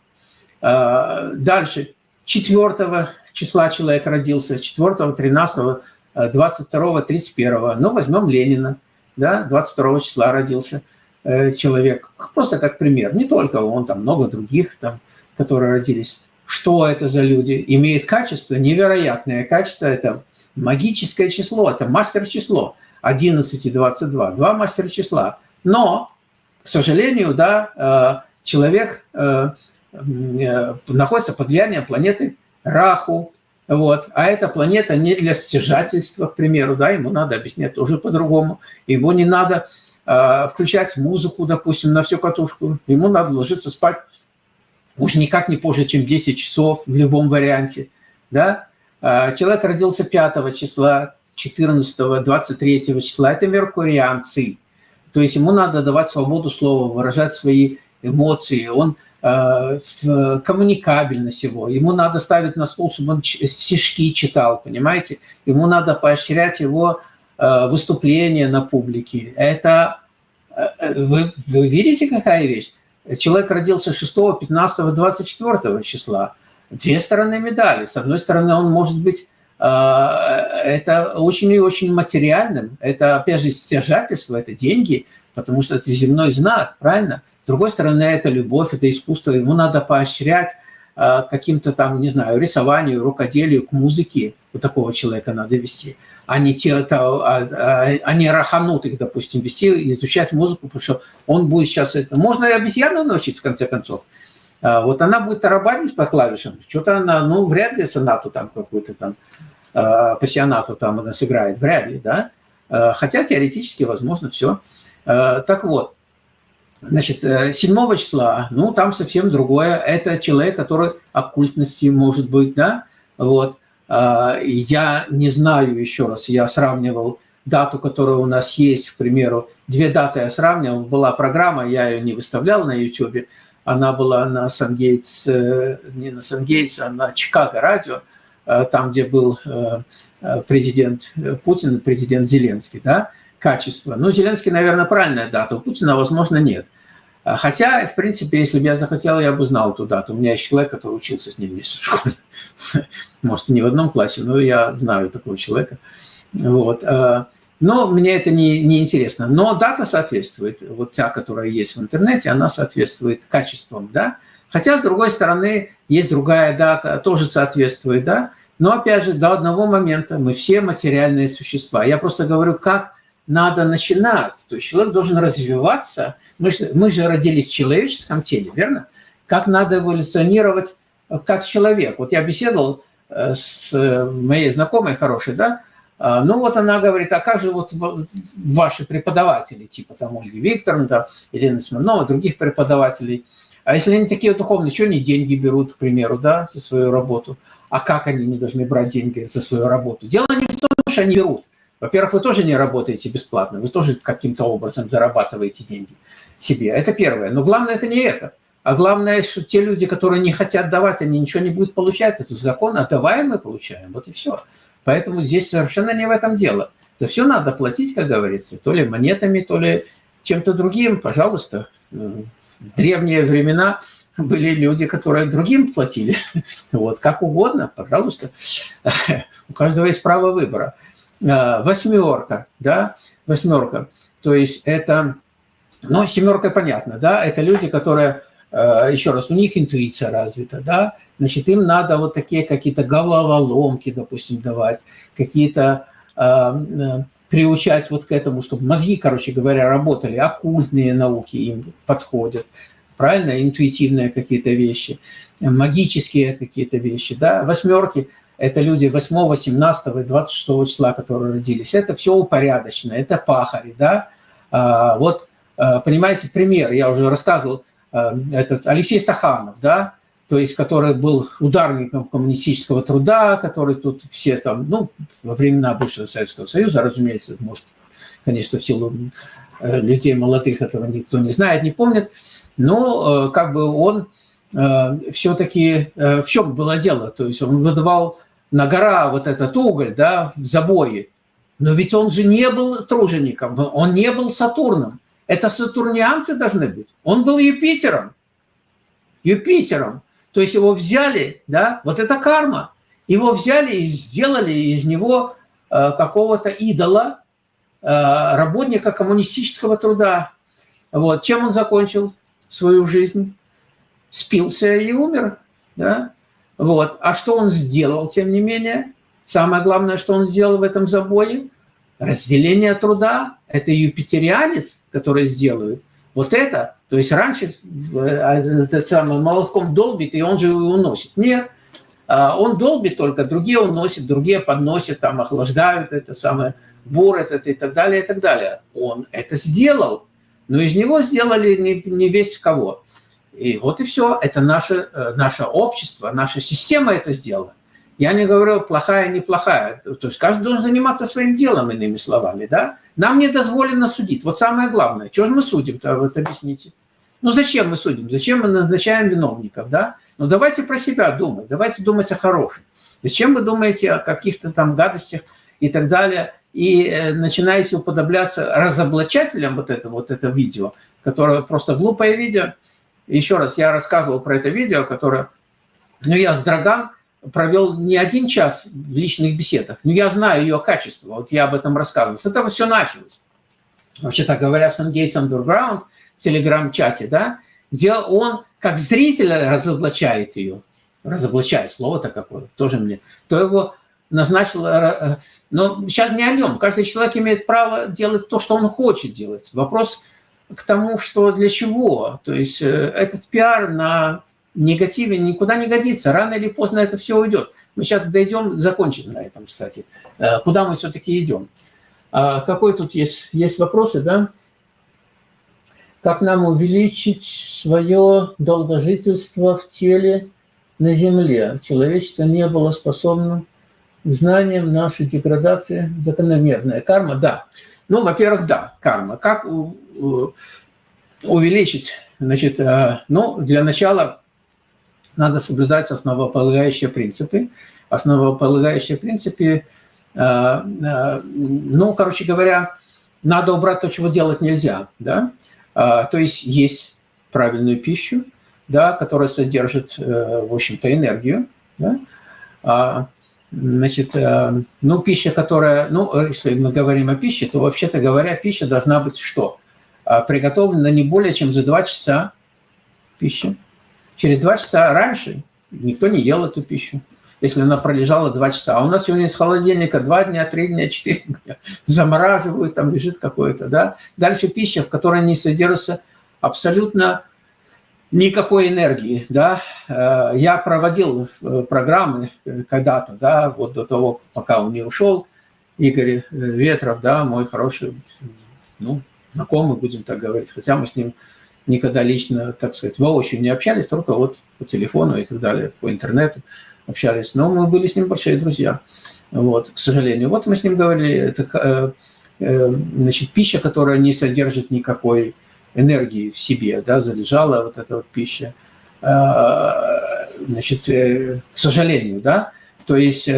А, дальше, 4 числа человек родился, 4, 13, 22, 31. Ну, возьмем Ленина, да, 22 числа родился э, человек. Просто как пример. Не только он, там много других, там, которые родились. Что это за люди? Имеет качество, невероятное качество. Это магическое число, это мастер-число. 11 и 22, два мастер-числа. Но, к сожалению, да, э, человек э, находится под влиянием планеты Раху, вот. А эта планета не для стяжательства, к примеру, да, ему надо объяснять тоже по-другому. Ему не надо э, включать музыку, допустим, на всю катушку. Ему надо ложиться спать уж никак не позже, чем 10 часов в любом варианте. Да? Э, человек родился 5 числа, 14, 23 числа. Это меркурианцы. То есть ему надо давать свободу слова, выражать свои эмоции. Он коммуникабельность его. Ему надо ставить на стол, чтобы он стишки читал, понимаете? Ему надо поощрять его э, выступления на публике. Это, э, вы, вы видите, какая вещь? Человек родился 6, 15, 24 числа. Две стороны медали. С одной стороны, он может быть это очень и очень материальным. Это, опять же, стяжательство, это деньги, потому что это земной знак, правильно? С другой стороны, это любовь, это искусство, ему надо поощрять э, каким-то там, не знаю, рисованию, рукоделию, к музыке вот такого человека надо вести, а не, те, это, а, а, а не раханут их, допустим, вести, изучать музыку, потому что он будет сейчас это... Можно и обезьяну научить, в конце концов. А, вот она будет тарабанить по клавишам, что-то она, ну, вряд ли сонату там какую-то там, пассионату там она сыграет, вряд ли, да? Хотя теоретически возможно все. Так вот, Значит, 7 э, числа, ну, там совсем другое. Это человек, который оккультности может быть, да, вот. А, я не знаю, еще раз, я сравнивал дату, которая у нас есть, к примеру, две даты я сравнивал, была программа, я ее не выставлял на YouTube, она была на Сангейтс, э, не на Сангейтс, а на Чикаго радио, э, там, где был президент Путин, президент Зеленский, да, качество. Ну, Зеленский, наверное, правильная дата, у Путина, возможно, нет. А, хотя, в принципе, если бы я захотел, я бы знал эту дату. У меня есть человек, который учился с ним вместе в школе. *laughs* Может, не в одном классе, но я знаю такого человека. Вот. А, но мне это не, не интересно. Но дата соответствует. Вот та, которая есть в интернете, она соответствует качествам, да. Хотя, с другой стороны, есть другая дата, тоже соответствует, да. Но, опять же, до одного момента мы все материальные существа. Я просто говорю, как надо начинать. То есть человек должен развиваться. Мы мы же родились в человеческом теле, верно? Как надо эволюционировать э, как человек. Вот я беседовал э, с э, моей знакомой хорошей, да, а, ну вот она говорит, а как же вот ваши преподаватели, типа там Ольги Викторовны, да, Елена Смирнова, других преподавателей, а если они такие духовные, что они деньги берут, к примеру, да, за свою работу? А как они не должны брать деньги за свою работу? Дело не в том, что они берут. Во-первых, вы тоже не работаете бесплатно, вы тоже каким-то образом зарабатываете деньги себе. Это первое. Но главное это не это. А главное, что те люди, которые не хотят давать, они ничего не будут получать. Это закон, отдаваем мы получаем. Вот и все. Поэтому здесь совершенно не в этом дело. За все надо платить, как говорится, то ли монетами, то ли чем-то другим. Пожалуйста, в древние времена были люди, которые другим платили. *laughs* Вот, как угодно, пожалуйста. *laughs* У каждого есть право выбора. Э, восьмерка, да, восьмерка. То есть это, ну, семерка понятно, да, это люди, которые, э, еще раз, у них интуиция развита, да, значит, им надо вот такие какие-то головоломки, допустим, давать, какие-то э, приучать вот к этому, чтобы мозги, короче говоря, работали, оккультные науки им подходят, правильно, интуитивные какие-то вещи, магические какие-то вещи, да, восьмерки – это люди 8, 17 и 26 числа, которые родились, это все упорядочено, это пахари, да, а, вот, а, понимаете, пример, я уже рассказывал, а, этот Алексей Стаханов, да, то есть который был ударником коммунистического труда, который тут все там, ну, во времена бывшего Советского Союза, разумеется, может, конечно, в силу э, людей молодых этого никто не знает, не помнит, но э, как бы он э, все-таки, в чем было дело, то есть он выдавал на гора вот этот уголь, да, в забое, но ведь он же не был тружеником, он не был Сатурном, это сатурнианцы должны быть, он был Юпитером, Юпитером, то есть его взяли, да, вот это карма. Его взяли и сделали из него э, какого-то идола, э, работника коммунистического труда. Вот. Чем он закончил свою жизнь? Спился и умер. Да? Вот. А что он сделал, тем не менее? Самое главное, что он сделал в этом забое – разделение труда. Это юпитерианец, который сделает. Вот это то есть раньше э, этот самый молотком долбит, и он же его уносит. Нет, а он долбит только, другие уносят, другие подносят, там охлаждают это самое, вор этот и так далее, и так далее. Он это сделал, но из него сделали не, не весь кого. И вот и все, это наше, э, наше общество, наша система это сделала. Я не говорю плохая, неплохая. То есть каждый должен заниматься своим делом, иными словами. Да? Нам не дозволено судить. Вот самое главное. Чего же мы судим-то, вот объясните. Ну зачем мы судим? Зачем мы назначаем виновников, да? Ну давайте про себя думать, давайте думать о хорошем. Зачем вы думаете о каких-то там гадостях и так далее, и э, начинаете уподобляться разоблачателям вот это вот это видео, которое просто глупое видео. Еще раз, я рассказывал про это видео, которое, ну я с Драган провел не один час в личных беседах, но я знаю ее качество, вот я об этом рассказывал. С этого все началось. Вообще-то говоря, в. Gates Underground – телеграм-чате, да, где он как зритель разоблачает ее, разоблачает, слово-то какое, тоже мне, то его назначил, э, э, но сейчас не о нем, каждый человек имеет право делать то, что он хочет делать. Вопрос к тому, что для чего, то есть э, этот пиар на негативе никуда не годится, рано или поздно это все уйдет. Мы сейчас дойдем, закончим на этом, кстати, куда мы все-таки идем. А какой тут есть, есть вопросы, да? как нам увеличить свое долгожительство в теле на Земле. Человечество не было способно к знаниям нашей деградации закономерная. Карма, да. Ну, во-первых, да, карма. Как увеличить? Значит, э, ну, для начала надо соблюдать основополагающие принципы. Основополагающие принципы, э, э, ну, короче говоря, надо убрать то, чего делать нельзя, да, а, то есть есть правильную пищу, да, которая содержит, э, в общем-то, энергию. Да? Значит, э, ну, пища, которая, ну, если мы говорим о пище, то, вообще-то говоря, пища должна быть что? А, приготовлена не более чем за два часа пищи. Через два часа раньше никто не ел эту пищу если она пролежала два часа. А у нас сегодня из холодильника два дня, три дня, четыре дня *laughs* замораживают, там лежит какое-то, да. Дальше пища, в которой не содержится абсолютно никакой энергии, да. Э, я проводил э, программы э, когда-то, да, вот до того, пока он не ушел, Игорь Ветров, да, мой хороший, ну, знакомый, будем так говорить, хотя мы с ним никогда лично, так сказать, воочию не общались, только вот по телефону и так далее, по интернету общались, но мы были с ним большие друзья, вот, к сожалению. Вот мы с ним говорили, это значит, пища, которая не содержит никакой энергии в себе, да, залежала вот эта вот пища, э, значит, к сожалению, да, то есть,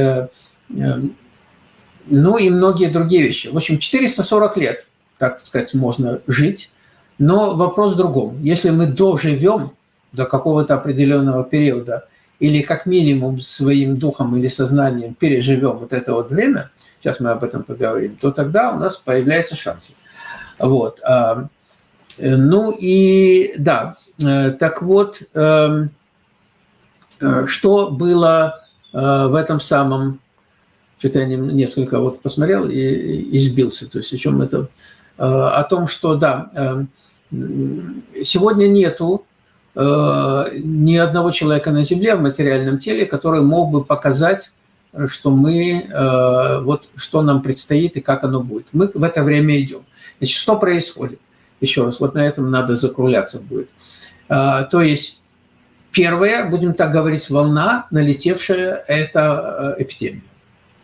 ну и многие другие вещи. В общем, 440 лет, так сказать, можно жить, но вопрос в другом. Если мы доживем до какого-то определенного периода, или как минимум своим духом или сознанием переживем вот это вот время, сейчас мы об этом поговорим, то тогда у нас появляются шансы. Вот. А, ну и да, э, так вот, эм, э, что было э, в этом самом Что-то я несколько вот посмотрел и, и сбился. То есть о чем это? О том, что, да, сегодня нету ни одного человека на Земле в материальном теле, который мог бы показать, что мы, вот что нам предстоит и как оно будет. Мы в это время идем. Значит, что происходит? Еще раз, вот на этом надо закругляться будет. То есть первая, будем так говорить, волна, налетевшая, это эпидемия.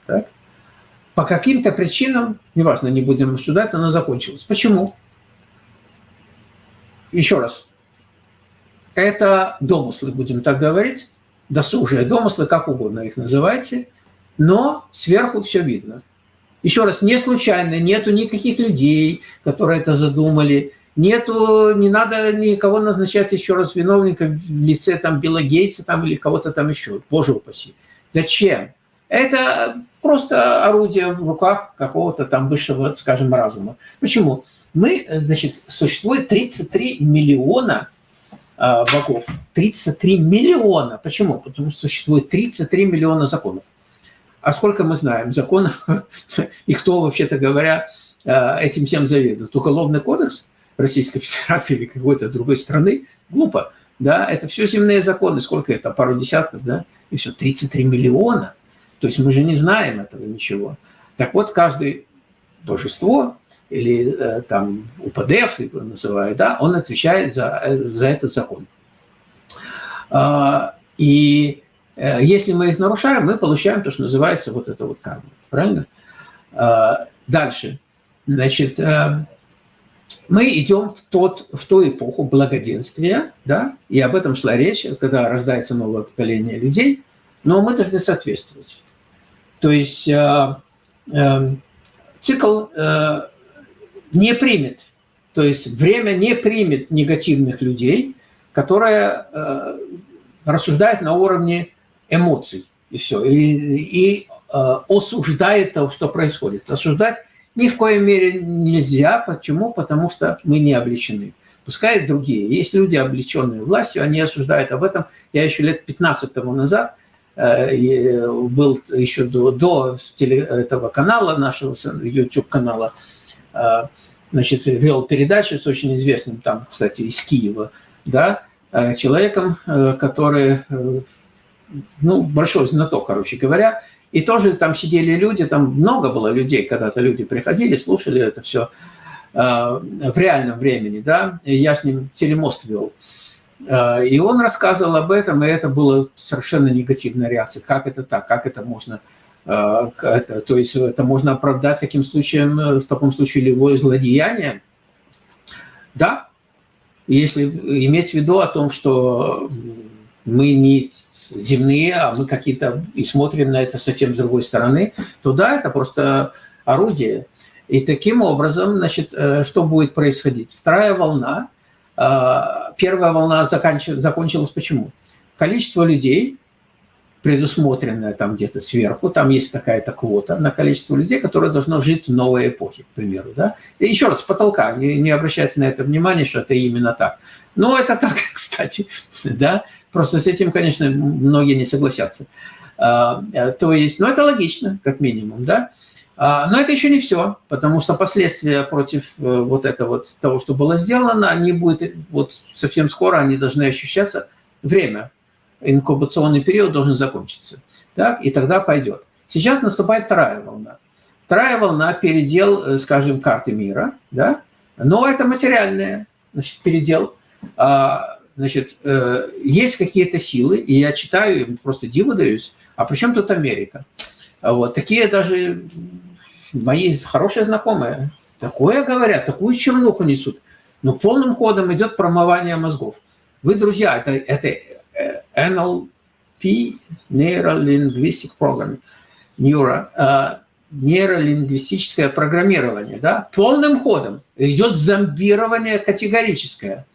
Так? По каким-то причинам, неважно, не будем обсуждать, она закончилась. Почему? Еще раз. Это домыслы, будем так говорить, досужие домыслы, как угодно их называйте, но сверху все видно. Еще раз, не случайно, нету никаких людей, которые это задумали, нету, не надо никого назначать еще раз виновника в лице там Билла Гейтса там, или кого-то там еще, боже упаси. Зачем? Это просто орудие в руках какого-то там высшего, скажем, разума. Почему? Мы, значит, существует 33 миллиона э, богов. 33 миллиона. Почему? Потому что существует 33 миллиона законов. А сколько мы знаем законов *laughs* и кто, вообще-то говоря, э, этим всем заведует? Уголовный кодекс Российской Федерации или какой-то другой страны? Глупо. Да, это все земные законы. Сколько это? Пару десятков, да? И все, 33 миллиона. То есть мы же не знаем этого ничего. Так вот, каждое божество или э, там УПДФ его называют, да, он отвечает за, э, за этот закон. А, и если мы их нарушаем, мы получаем то, что называется вот это вот карма. Правильно? А, дальше. Значит, мы идем в, тот, в ту эпоху благоденствия, да, и об этом шла речь, когда рождается новое поколение людей, но мы должны соответствовать. То есть э, э, цикл э, не примет, то есть время не примет негативных людей, которые э, рассуждают на уровне эмоций и все, и, и э, осуждает то, что происходит. Осуждать ни в коей мере нельзя. Почему? Потому что мы не обличены. Пускай другие. Есть люди, облеченные властью, они осуждают об этом. Я еще лет 15 тому назад Э, э, был еще до, до теле, этого канала, нашего YouTube-канала, э, значит, вел передачу с очень известным там, кстати, из Киева, да, человеком, который, ну, большой знаток, короче говоря, и тоже там сидели люди, там много было людей, когда-то люди приходили, слушали это все в реальном времени, да, я с ним телемост вел. Э, и он рассказывал об этом, и это была совершенно негативная реакция. Как это так? Как это можно... Э, это, то есть это можно оправдать таким случаем, э, в таком случае любое злодеяние? Да, если иметь в виду о том, что мы не земные, а мы какие-то и смотрим на это совсем с другой стороны, то да, это просто орудие. И таким образом, значит, что будет происходить? Вторая волна – а, первая волна закончилась почему? Количество людей, предусмотренное там где-то сверху, там есть какая-то квота на количество людей, которые должны жить в новой эпохе, к примеру. Да? И еще раз, с потолка, не, не обращайте на это внимание, что это именно так. Но это так, *laughs* кстати, да, просто с этим, конечно, многие не согласятся. А, э, то есть, ну, это логично, как минимум, да. А, но это еще не все, потому что последствия против э, вот этого вот того, что было сделано, они будут вот совсем скоро, они должны ощущаться. Время, инкубационный период должен закончиться. Так, и тогда пойдет. Сейчас наступает вторая волна. Вторая волна – передел, э, скажем, карты мира, да? но это материальная значит, передел. А, значит, э, есть какие-то силы, и я читаю, просто диво даюсь, а при чем тут Америка? Вот, такие даже мои хорошие знакомые такое говорят, такую чернуху несут. Но полным ходом идет промывание мозгов. Вы, друзья, это, это э, NLP, Neuro Linguistic Programming, Neuro, uh, нейролингвистическое программирование, да, полным ходом идет зомбирование категорическое.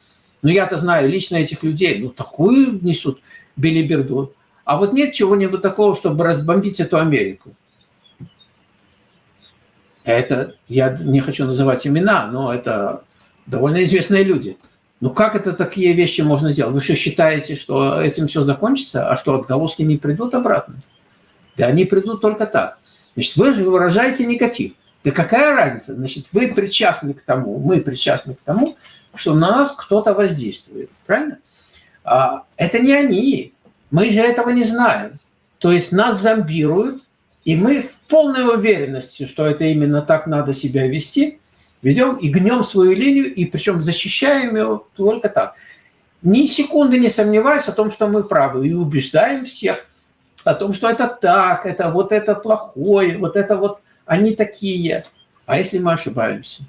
Ну, я-то знаю лично этих людей, ну, такую несут белиберду. А вот нет чего-нибудь такого, чтобы разбомбить эту Америку. Это, я не хочу называть имена, но это довольно известные люди. Ну как это такие вещи можно сделать? Вы что, считаете, что этим все закончится, а что отголоски не придут обратно? Да они придут только так. Значит, вы же выражаете негатив. Да какая разница? Значит, вы причастны к тому, мы причастны к тому, что на нас кто-то воздействует. Правильно? А, это не они. Мы же этого не знаем. То есть нас зомбируют, и мы в полной уверенности, что это именно так надо себя вести, ведем и гнем свою линию, и причем защищаем ее только так. Ни секунды не сомневаясь о том, что мы правы, и убеждаем всех о том, что это так, это вот это плохое, вот это вот они такие. А если мы ошибаемся?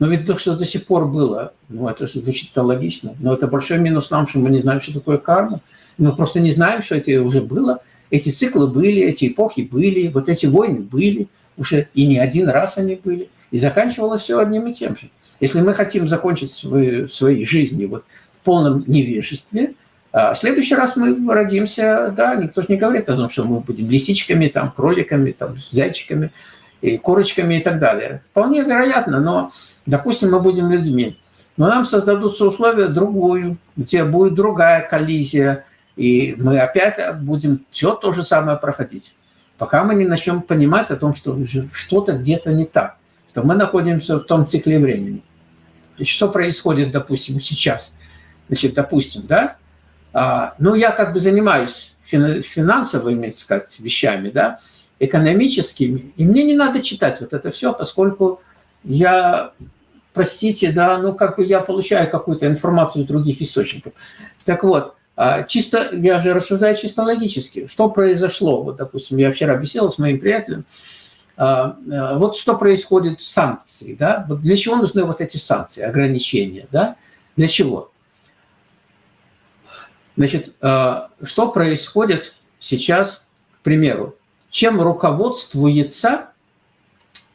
Но ведь то, что до сих пор было, ну, это звучит логично, но это большой минус нам, что мы не знаем, что такое карма. Мы просто не знаем, что это уже было. Эти циклы были, эти эпохи были, вот эти войны были, уже и не один раз они были. И заканчивалось все одним и тем же. Если мы хотим закончить свои, своей жизни вот в полном невежестве, а в следующий раз мы родимся, да, никто же не говорит о том, что мы будем лисичками, там, кроликами, там, зайчиками, и курочками и так далее. Вполне вероятно, но Допустим, мы будем людьми, но нам создадутся условия другую, где будет другая коллизия, и мы опять будем все то же самое проходить, пока мы не начнем понимать о том, что что-то где-то не так, что мы находимся в том цикле времени. И что происходит, допустим, сейчас? Значит, допустим, да, а, ну, я как бы занимаюсь финансовыми, так сказать, вещами, да, экономическими, и мне не надо читать вот это все, поскольку я, простите, да, ну как бы я получаю какую-то информацию из других источников. Так вот, а, чисто, я же рассуждаю чисто логически. Что произошло? Вот, допустим, я вчера беседовал с моим приятелем. А, а, вот что происходит с санкцией, да? Вот для чего нужны вот эти санкции, ограничения, да? Для чего? Значит, что происходит сейчас, к примеру, чем руководствуется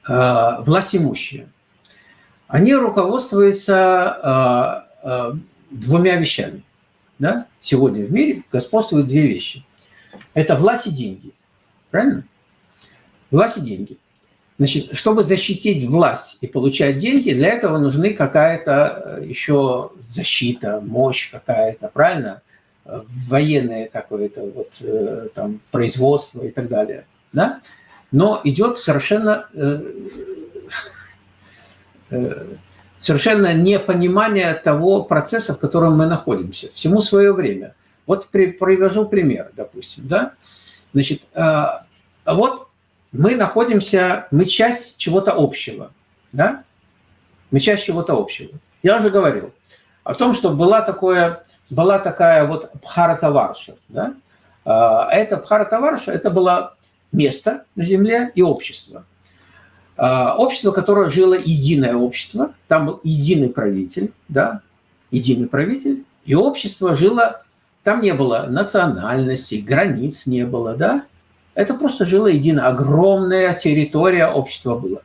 власть имущие, они руководствуются э, э, двумя вещами. Да? Сегодня в мире господствуют две вещи. Это власть и деньги. Правильно? Власть и деньги. Значит, чтобы защитить власть и получать деньги, для этого нужны какая-то еще защита, мощь какая-то, правильно? Военное какое-то вот, там, производство и так далее. Да? Но идет совершенно, э, э, совершенно непонимание того процесса, в котором мы находимся. Всему свое время. Вот привожу пример, допустим. Да? Значит, э, вот мы находимся, мы часть чего-то общего. Да? Мы часть чего-то общего. Я уже говорил о том, что была, такое, была такая вот Бхаратаварша. Да? Это Бхаратаварша, это была место на Земле и общество. А, общество, которое жило единое общество, там был единый правитель, да, единый правитель, и общество жило, там не было национальностей, границ не было, да, это просто жило едино, огромная территория общества была.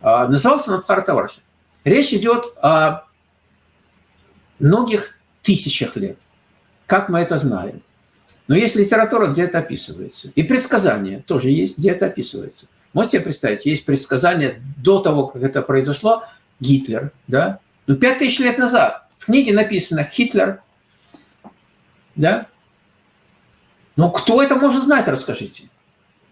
А, назывался Набхаратаварша. Речь идет о многих тысячах лет. Как мы это знаем? Но есть литература, где это описывается. И предсказания тоже есть, где это описывается. Можете себе представить, есть предсказания до того, как это произошло, Гитлер, да? Ну, пять тысяч лет назад в книге написано «Хитлер», да? Но кто это может знать, расскажите?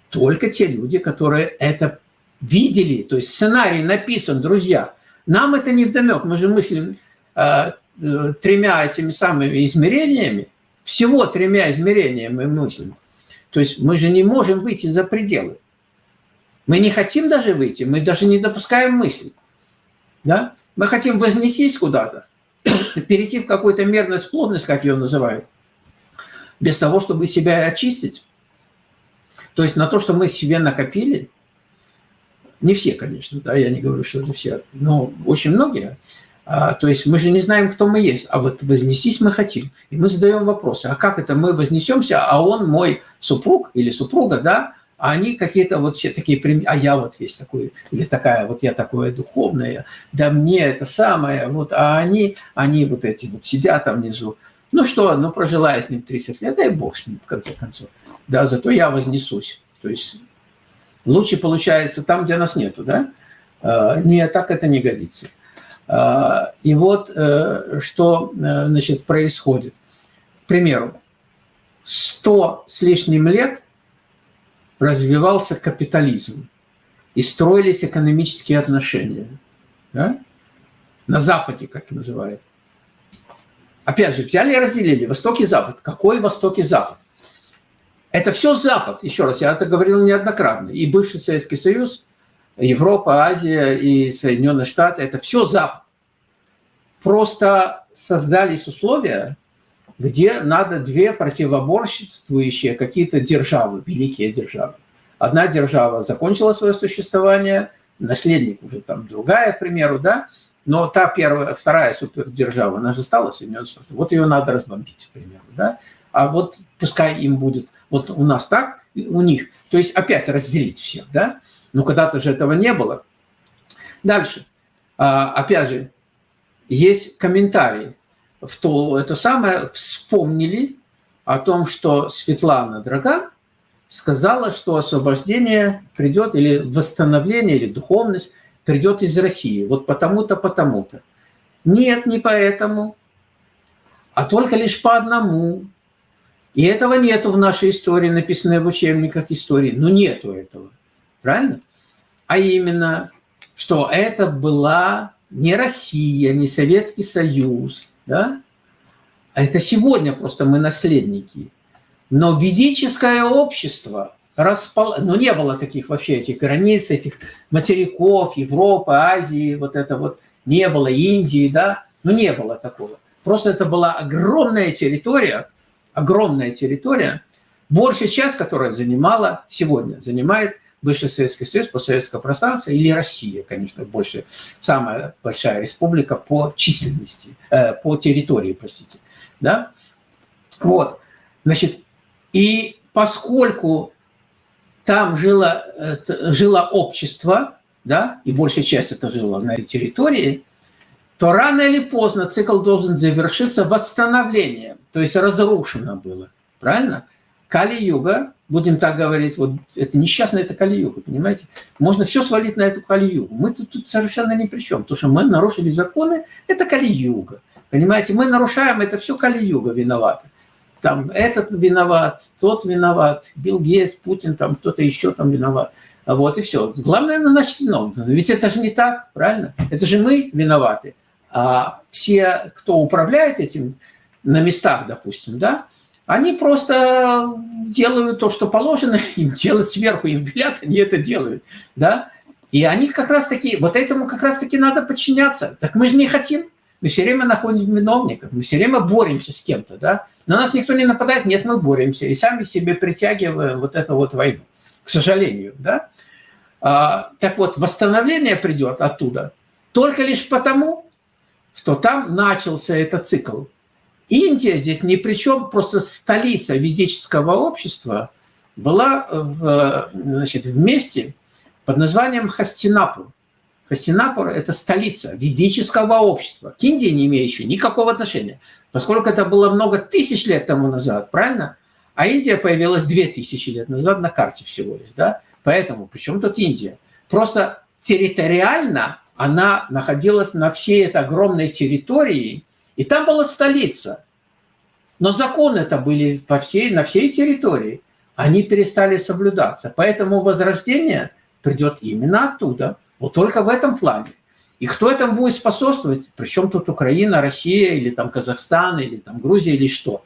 Только те люди, которые это видели, то есть сценарий написан, друзья. Нам это не вдомек, мы же мыслим э, э, тремя этими самыми измерениями, всего тремя измерениями мыслим. То есть мы же не можем выйти за пределы. Мы не хотим даже выйти, мы даже не допускаем мысли. Да? Мы хотим вознестись куда-то, *coughs* перейти в какую-то мерность, плотность, как ее называют, без того, чтобы себя очистить. То есть на то, что мы себе накопили, не все, конечно, да, я не говорю, что это все, но очень многие – то есть мы же не знаем, кто мы есть, а вот вознестись мы хотим. И мы задаем вопросы, а как это мы вознесемся, а он мой супруг или супруга, да, а они какие-то вот все такие, а я вот весь такой, или такая, вот я такое духовное, да мне это самое, вот, а они, они вот эти вот сидят там внизу. Ну что, ну прожила я с ним 30 лет, дай бог с ним, в конце концов. Да, зато я вознесусь. То есть лучше получается там, где нас нету, да? А, не, так это не годится. А, и вот э, что э, значит, происходит. К примеру, 100 с лишним лет развивался капитализм и строились экономические отношения. Да? На Западе, как называют. Опять же, взяли и разделили Восток и Запад. Какой Восток и Запад? Это все Запад, еще раз, я это говорил неоднократно. И бывший Советский Союз, Европа, Азия и Соединенные Штаты – это все Запад. Просто создались условия, где надо две противоборствующие какие-то державы, великие державы. Одна держава закончила свое существование, наследник уже там другая, к примеру, да, но та первая, вторая супердержава, она же стала Соединенные Штаты, вот ее надо разбомбить, к примеру, да, а вот пускай им будет, вот у нас так, у них, то есть опять разделить всех, да, но когда-то же этого не было. Дальше, а, опять же, есть комментарий, в то это самое вспомнили о том, что Светлана Драган сказала, что освобождение придет, или восстановление, или духовность придет из России. Вот потому-то, потому-то. Нет, не поэтому, а только лишь по одному. И этого нету в нашей истории, написанной в учебниках истории. Ну, нету этого. Правильно? А именно, что это была не Россия, не Советский Союз, да? А это сегодня просто мы наследники. Но ведическое общество распал... Ну, не было таких вообще этих границ, этих материков, Европы, Азии, вот это вот, не было Индии, да? Ну, не было такого. Просто это была огромная территория, огромная территория, большая часть которой занимала сегодня, занимает бывший Советский Союз, постсоветское пространство, или Россия, конечно, больше, самая большая республика по численности, э, по территории, простите. Да? Вот, значит, и поскольку там жило, жило общество, да, и большая часть это жило на этой территории, то рано или поздно цикл должен завершиться восстановлением, то есть разрушено было, правильно? Кали-юга будем так говорить, вот это несчастная это Кали-юга, понимаете? Можно все свалить на эту Кали-югу. Мы тут, тут совершенно ни при чем, потому что мы нарушили законы, это Кали-юга. Понимаете, мы нарушаем, это все Кали-юга виновата. Там этот виноват, тот виноват, Билл Гейс, Путин, там кто-то еще там виноват. Вот и все. Главное виновным. Ведь это же не так, правильно? Это же мы виноваты. А все, кто управляет этим на местах, допустим, да, они просто делают то, что положено *laughs* им делать сверху, им велят, они это делают, да. И они как раз таки, вот этому как раз таки надо подчиняться. Так мы же не хотим. Мы все время находим виновников, мы все время боремся с кем-то, да. На нас никто не нападает, нет, мы боремся. И сами себе притягиваем вот эту вот войну, к сожалению, да. А, так вот, восстановление придет оттуда только лишь потому, что там начался этот цикл Индия здесь ни при чем, просто столица ведического общества была в, значит, в месте под названием Хастинапур. Хастинапур – это столица ведического общества, к Индии не имеющей никакого отношения, поскольку это было много тысяч лет тому назад, правильно? А Индия появилась две тысячи лет назад на карте всего лишь, да? Поэтому, при чем тут Индия? Просто территориально она находилась на всей этой огромной территории, и там была столица. Но законы это были по всей, на всей территории. Они перестали соблюдаться. Поэтому возрождение придет именно оттуда. Вот только в этом плане. И кто этому будет способствовать? Причем тут Украина, Россия, или там Казахстан, или там Грузия, или что?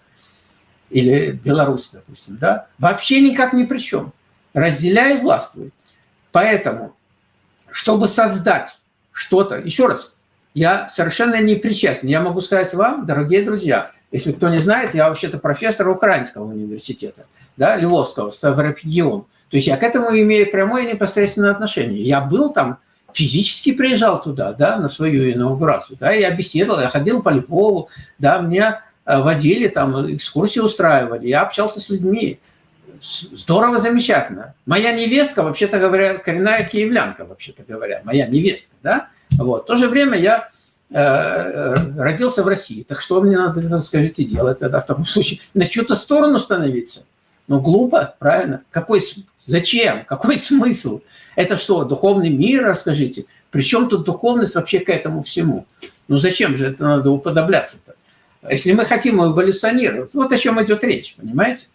Или Беларусь, допустим, да? Вообще никак ни при чем. Разделяй властвуй. Поэтому, чтобы создать что-то, еще раз, я совершенно не причастен. Я могу сказать вам, дорогие друзья, если кто не знает, я вообще-то профессор Украинского университета, да, Львовского, Ставропигион. То есть я к этому имею прямое непосредственное отношение. Я был там, физически приезжал туда, да, на свою инаугурацию, да, я беседовал, я ходил по Львову, да, меня э, водили там, экскурсии устраивали, я общался с людьми. Здорово, замечательно. Моя невестка, вообще-то говоря, коренная киевлянка, вообще-то говоря, моя невестка, да, вот. В то же время я э, э, родился в России. Так что мне надо, скажите, делать тогда в таком случае? На чью-то сторону становиться? Ну, глупо, правильно? Какой, зачем? Какой *laughs* смысл? Это что, духовный мир, расскажите? Причем тут духовность вообще к этому всему? Ну, зачем же это надо уподобляться-то? Если мы хотим эволюционировать, вот о чем идет речь, понимаете?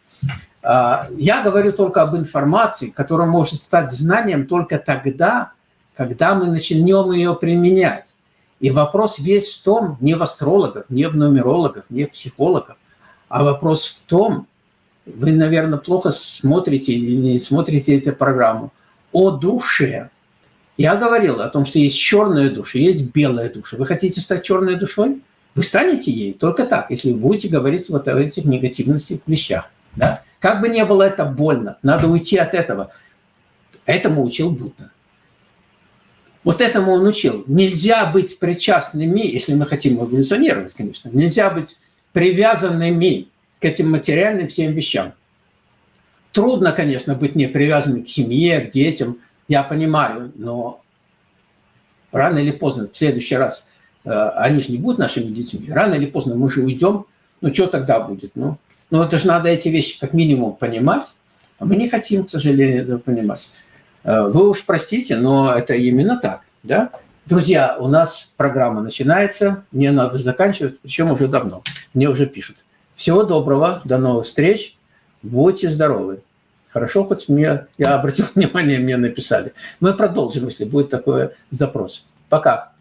А, я говорю только об информации, которая может стать знанием только тогда, когда мы начнем ее применять. И вопрос весь в том, не в астрологах, не в нумерологах, не в психологах, а вопрос в том, вы, наверное, плохо смотрите или не смотрите эту программу, о душе. Я говорил о том, что есть черная душа, есть белая душа. Вы хотите стать черной душой? Вы станете ей только так, если вы будете говорить вот о этих негативных вещах. Да? Как бы не было это больно, надо уйти от этого. Этому учил Будда. Вот этому он учил. Нельзя быть причастными, если мы хотим эволюционировать, конечно, нельзя быть привязанными к этим материальным всем вещам. Трудно, конечно, быть не привязанным к семье, к детям, я понимаю, но рано или поздно, в следующий раз, э, они же не будут нашими детьми, рано или поздно мы же уйдем, ну что тогда будет? Ну, ну это же надо эти вещи как минимум понимать, а мы не хотим, к сожалению, этого понимать. Э, вы уж простите, но это именно так, да? Друзья, у нас программа начинается, мне надо заканчивать, причем уже давно, мне уже пишут. Всего доброго, до новых встреч, будьте здоровы. Хорошо, хоть мне, я обратил *laughs* внимание, мне написали. Мы продолжим, если будет такой запрос. Пока.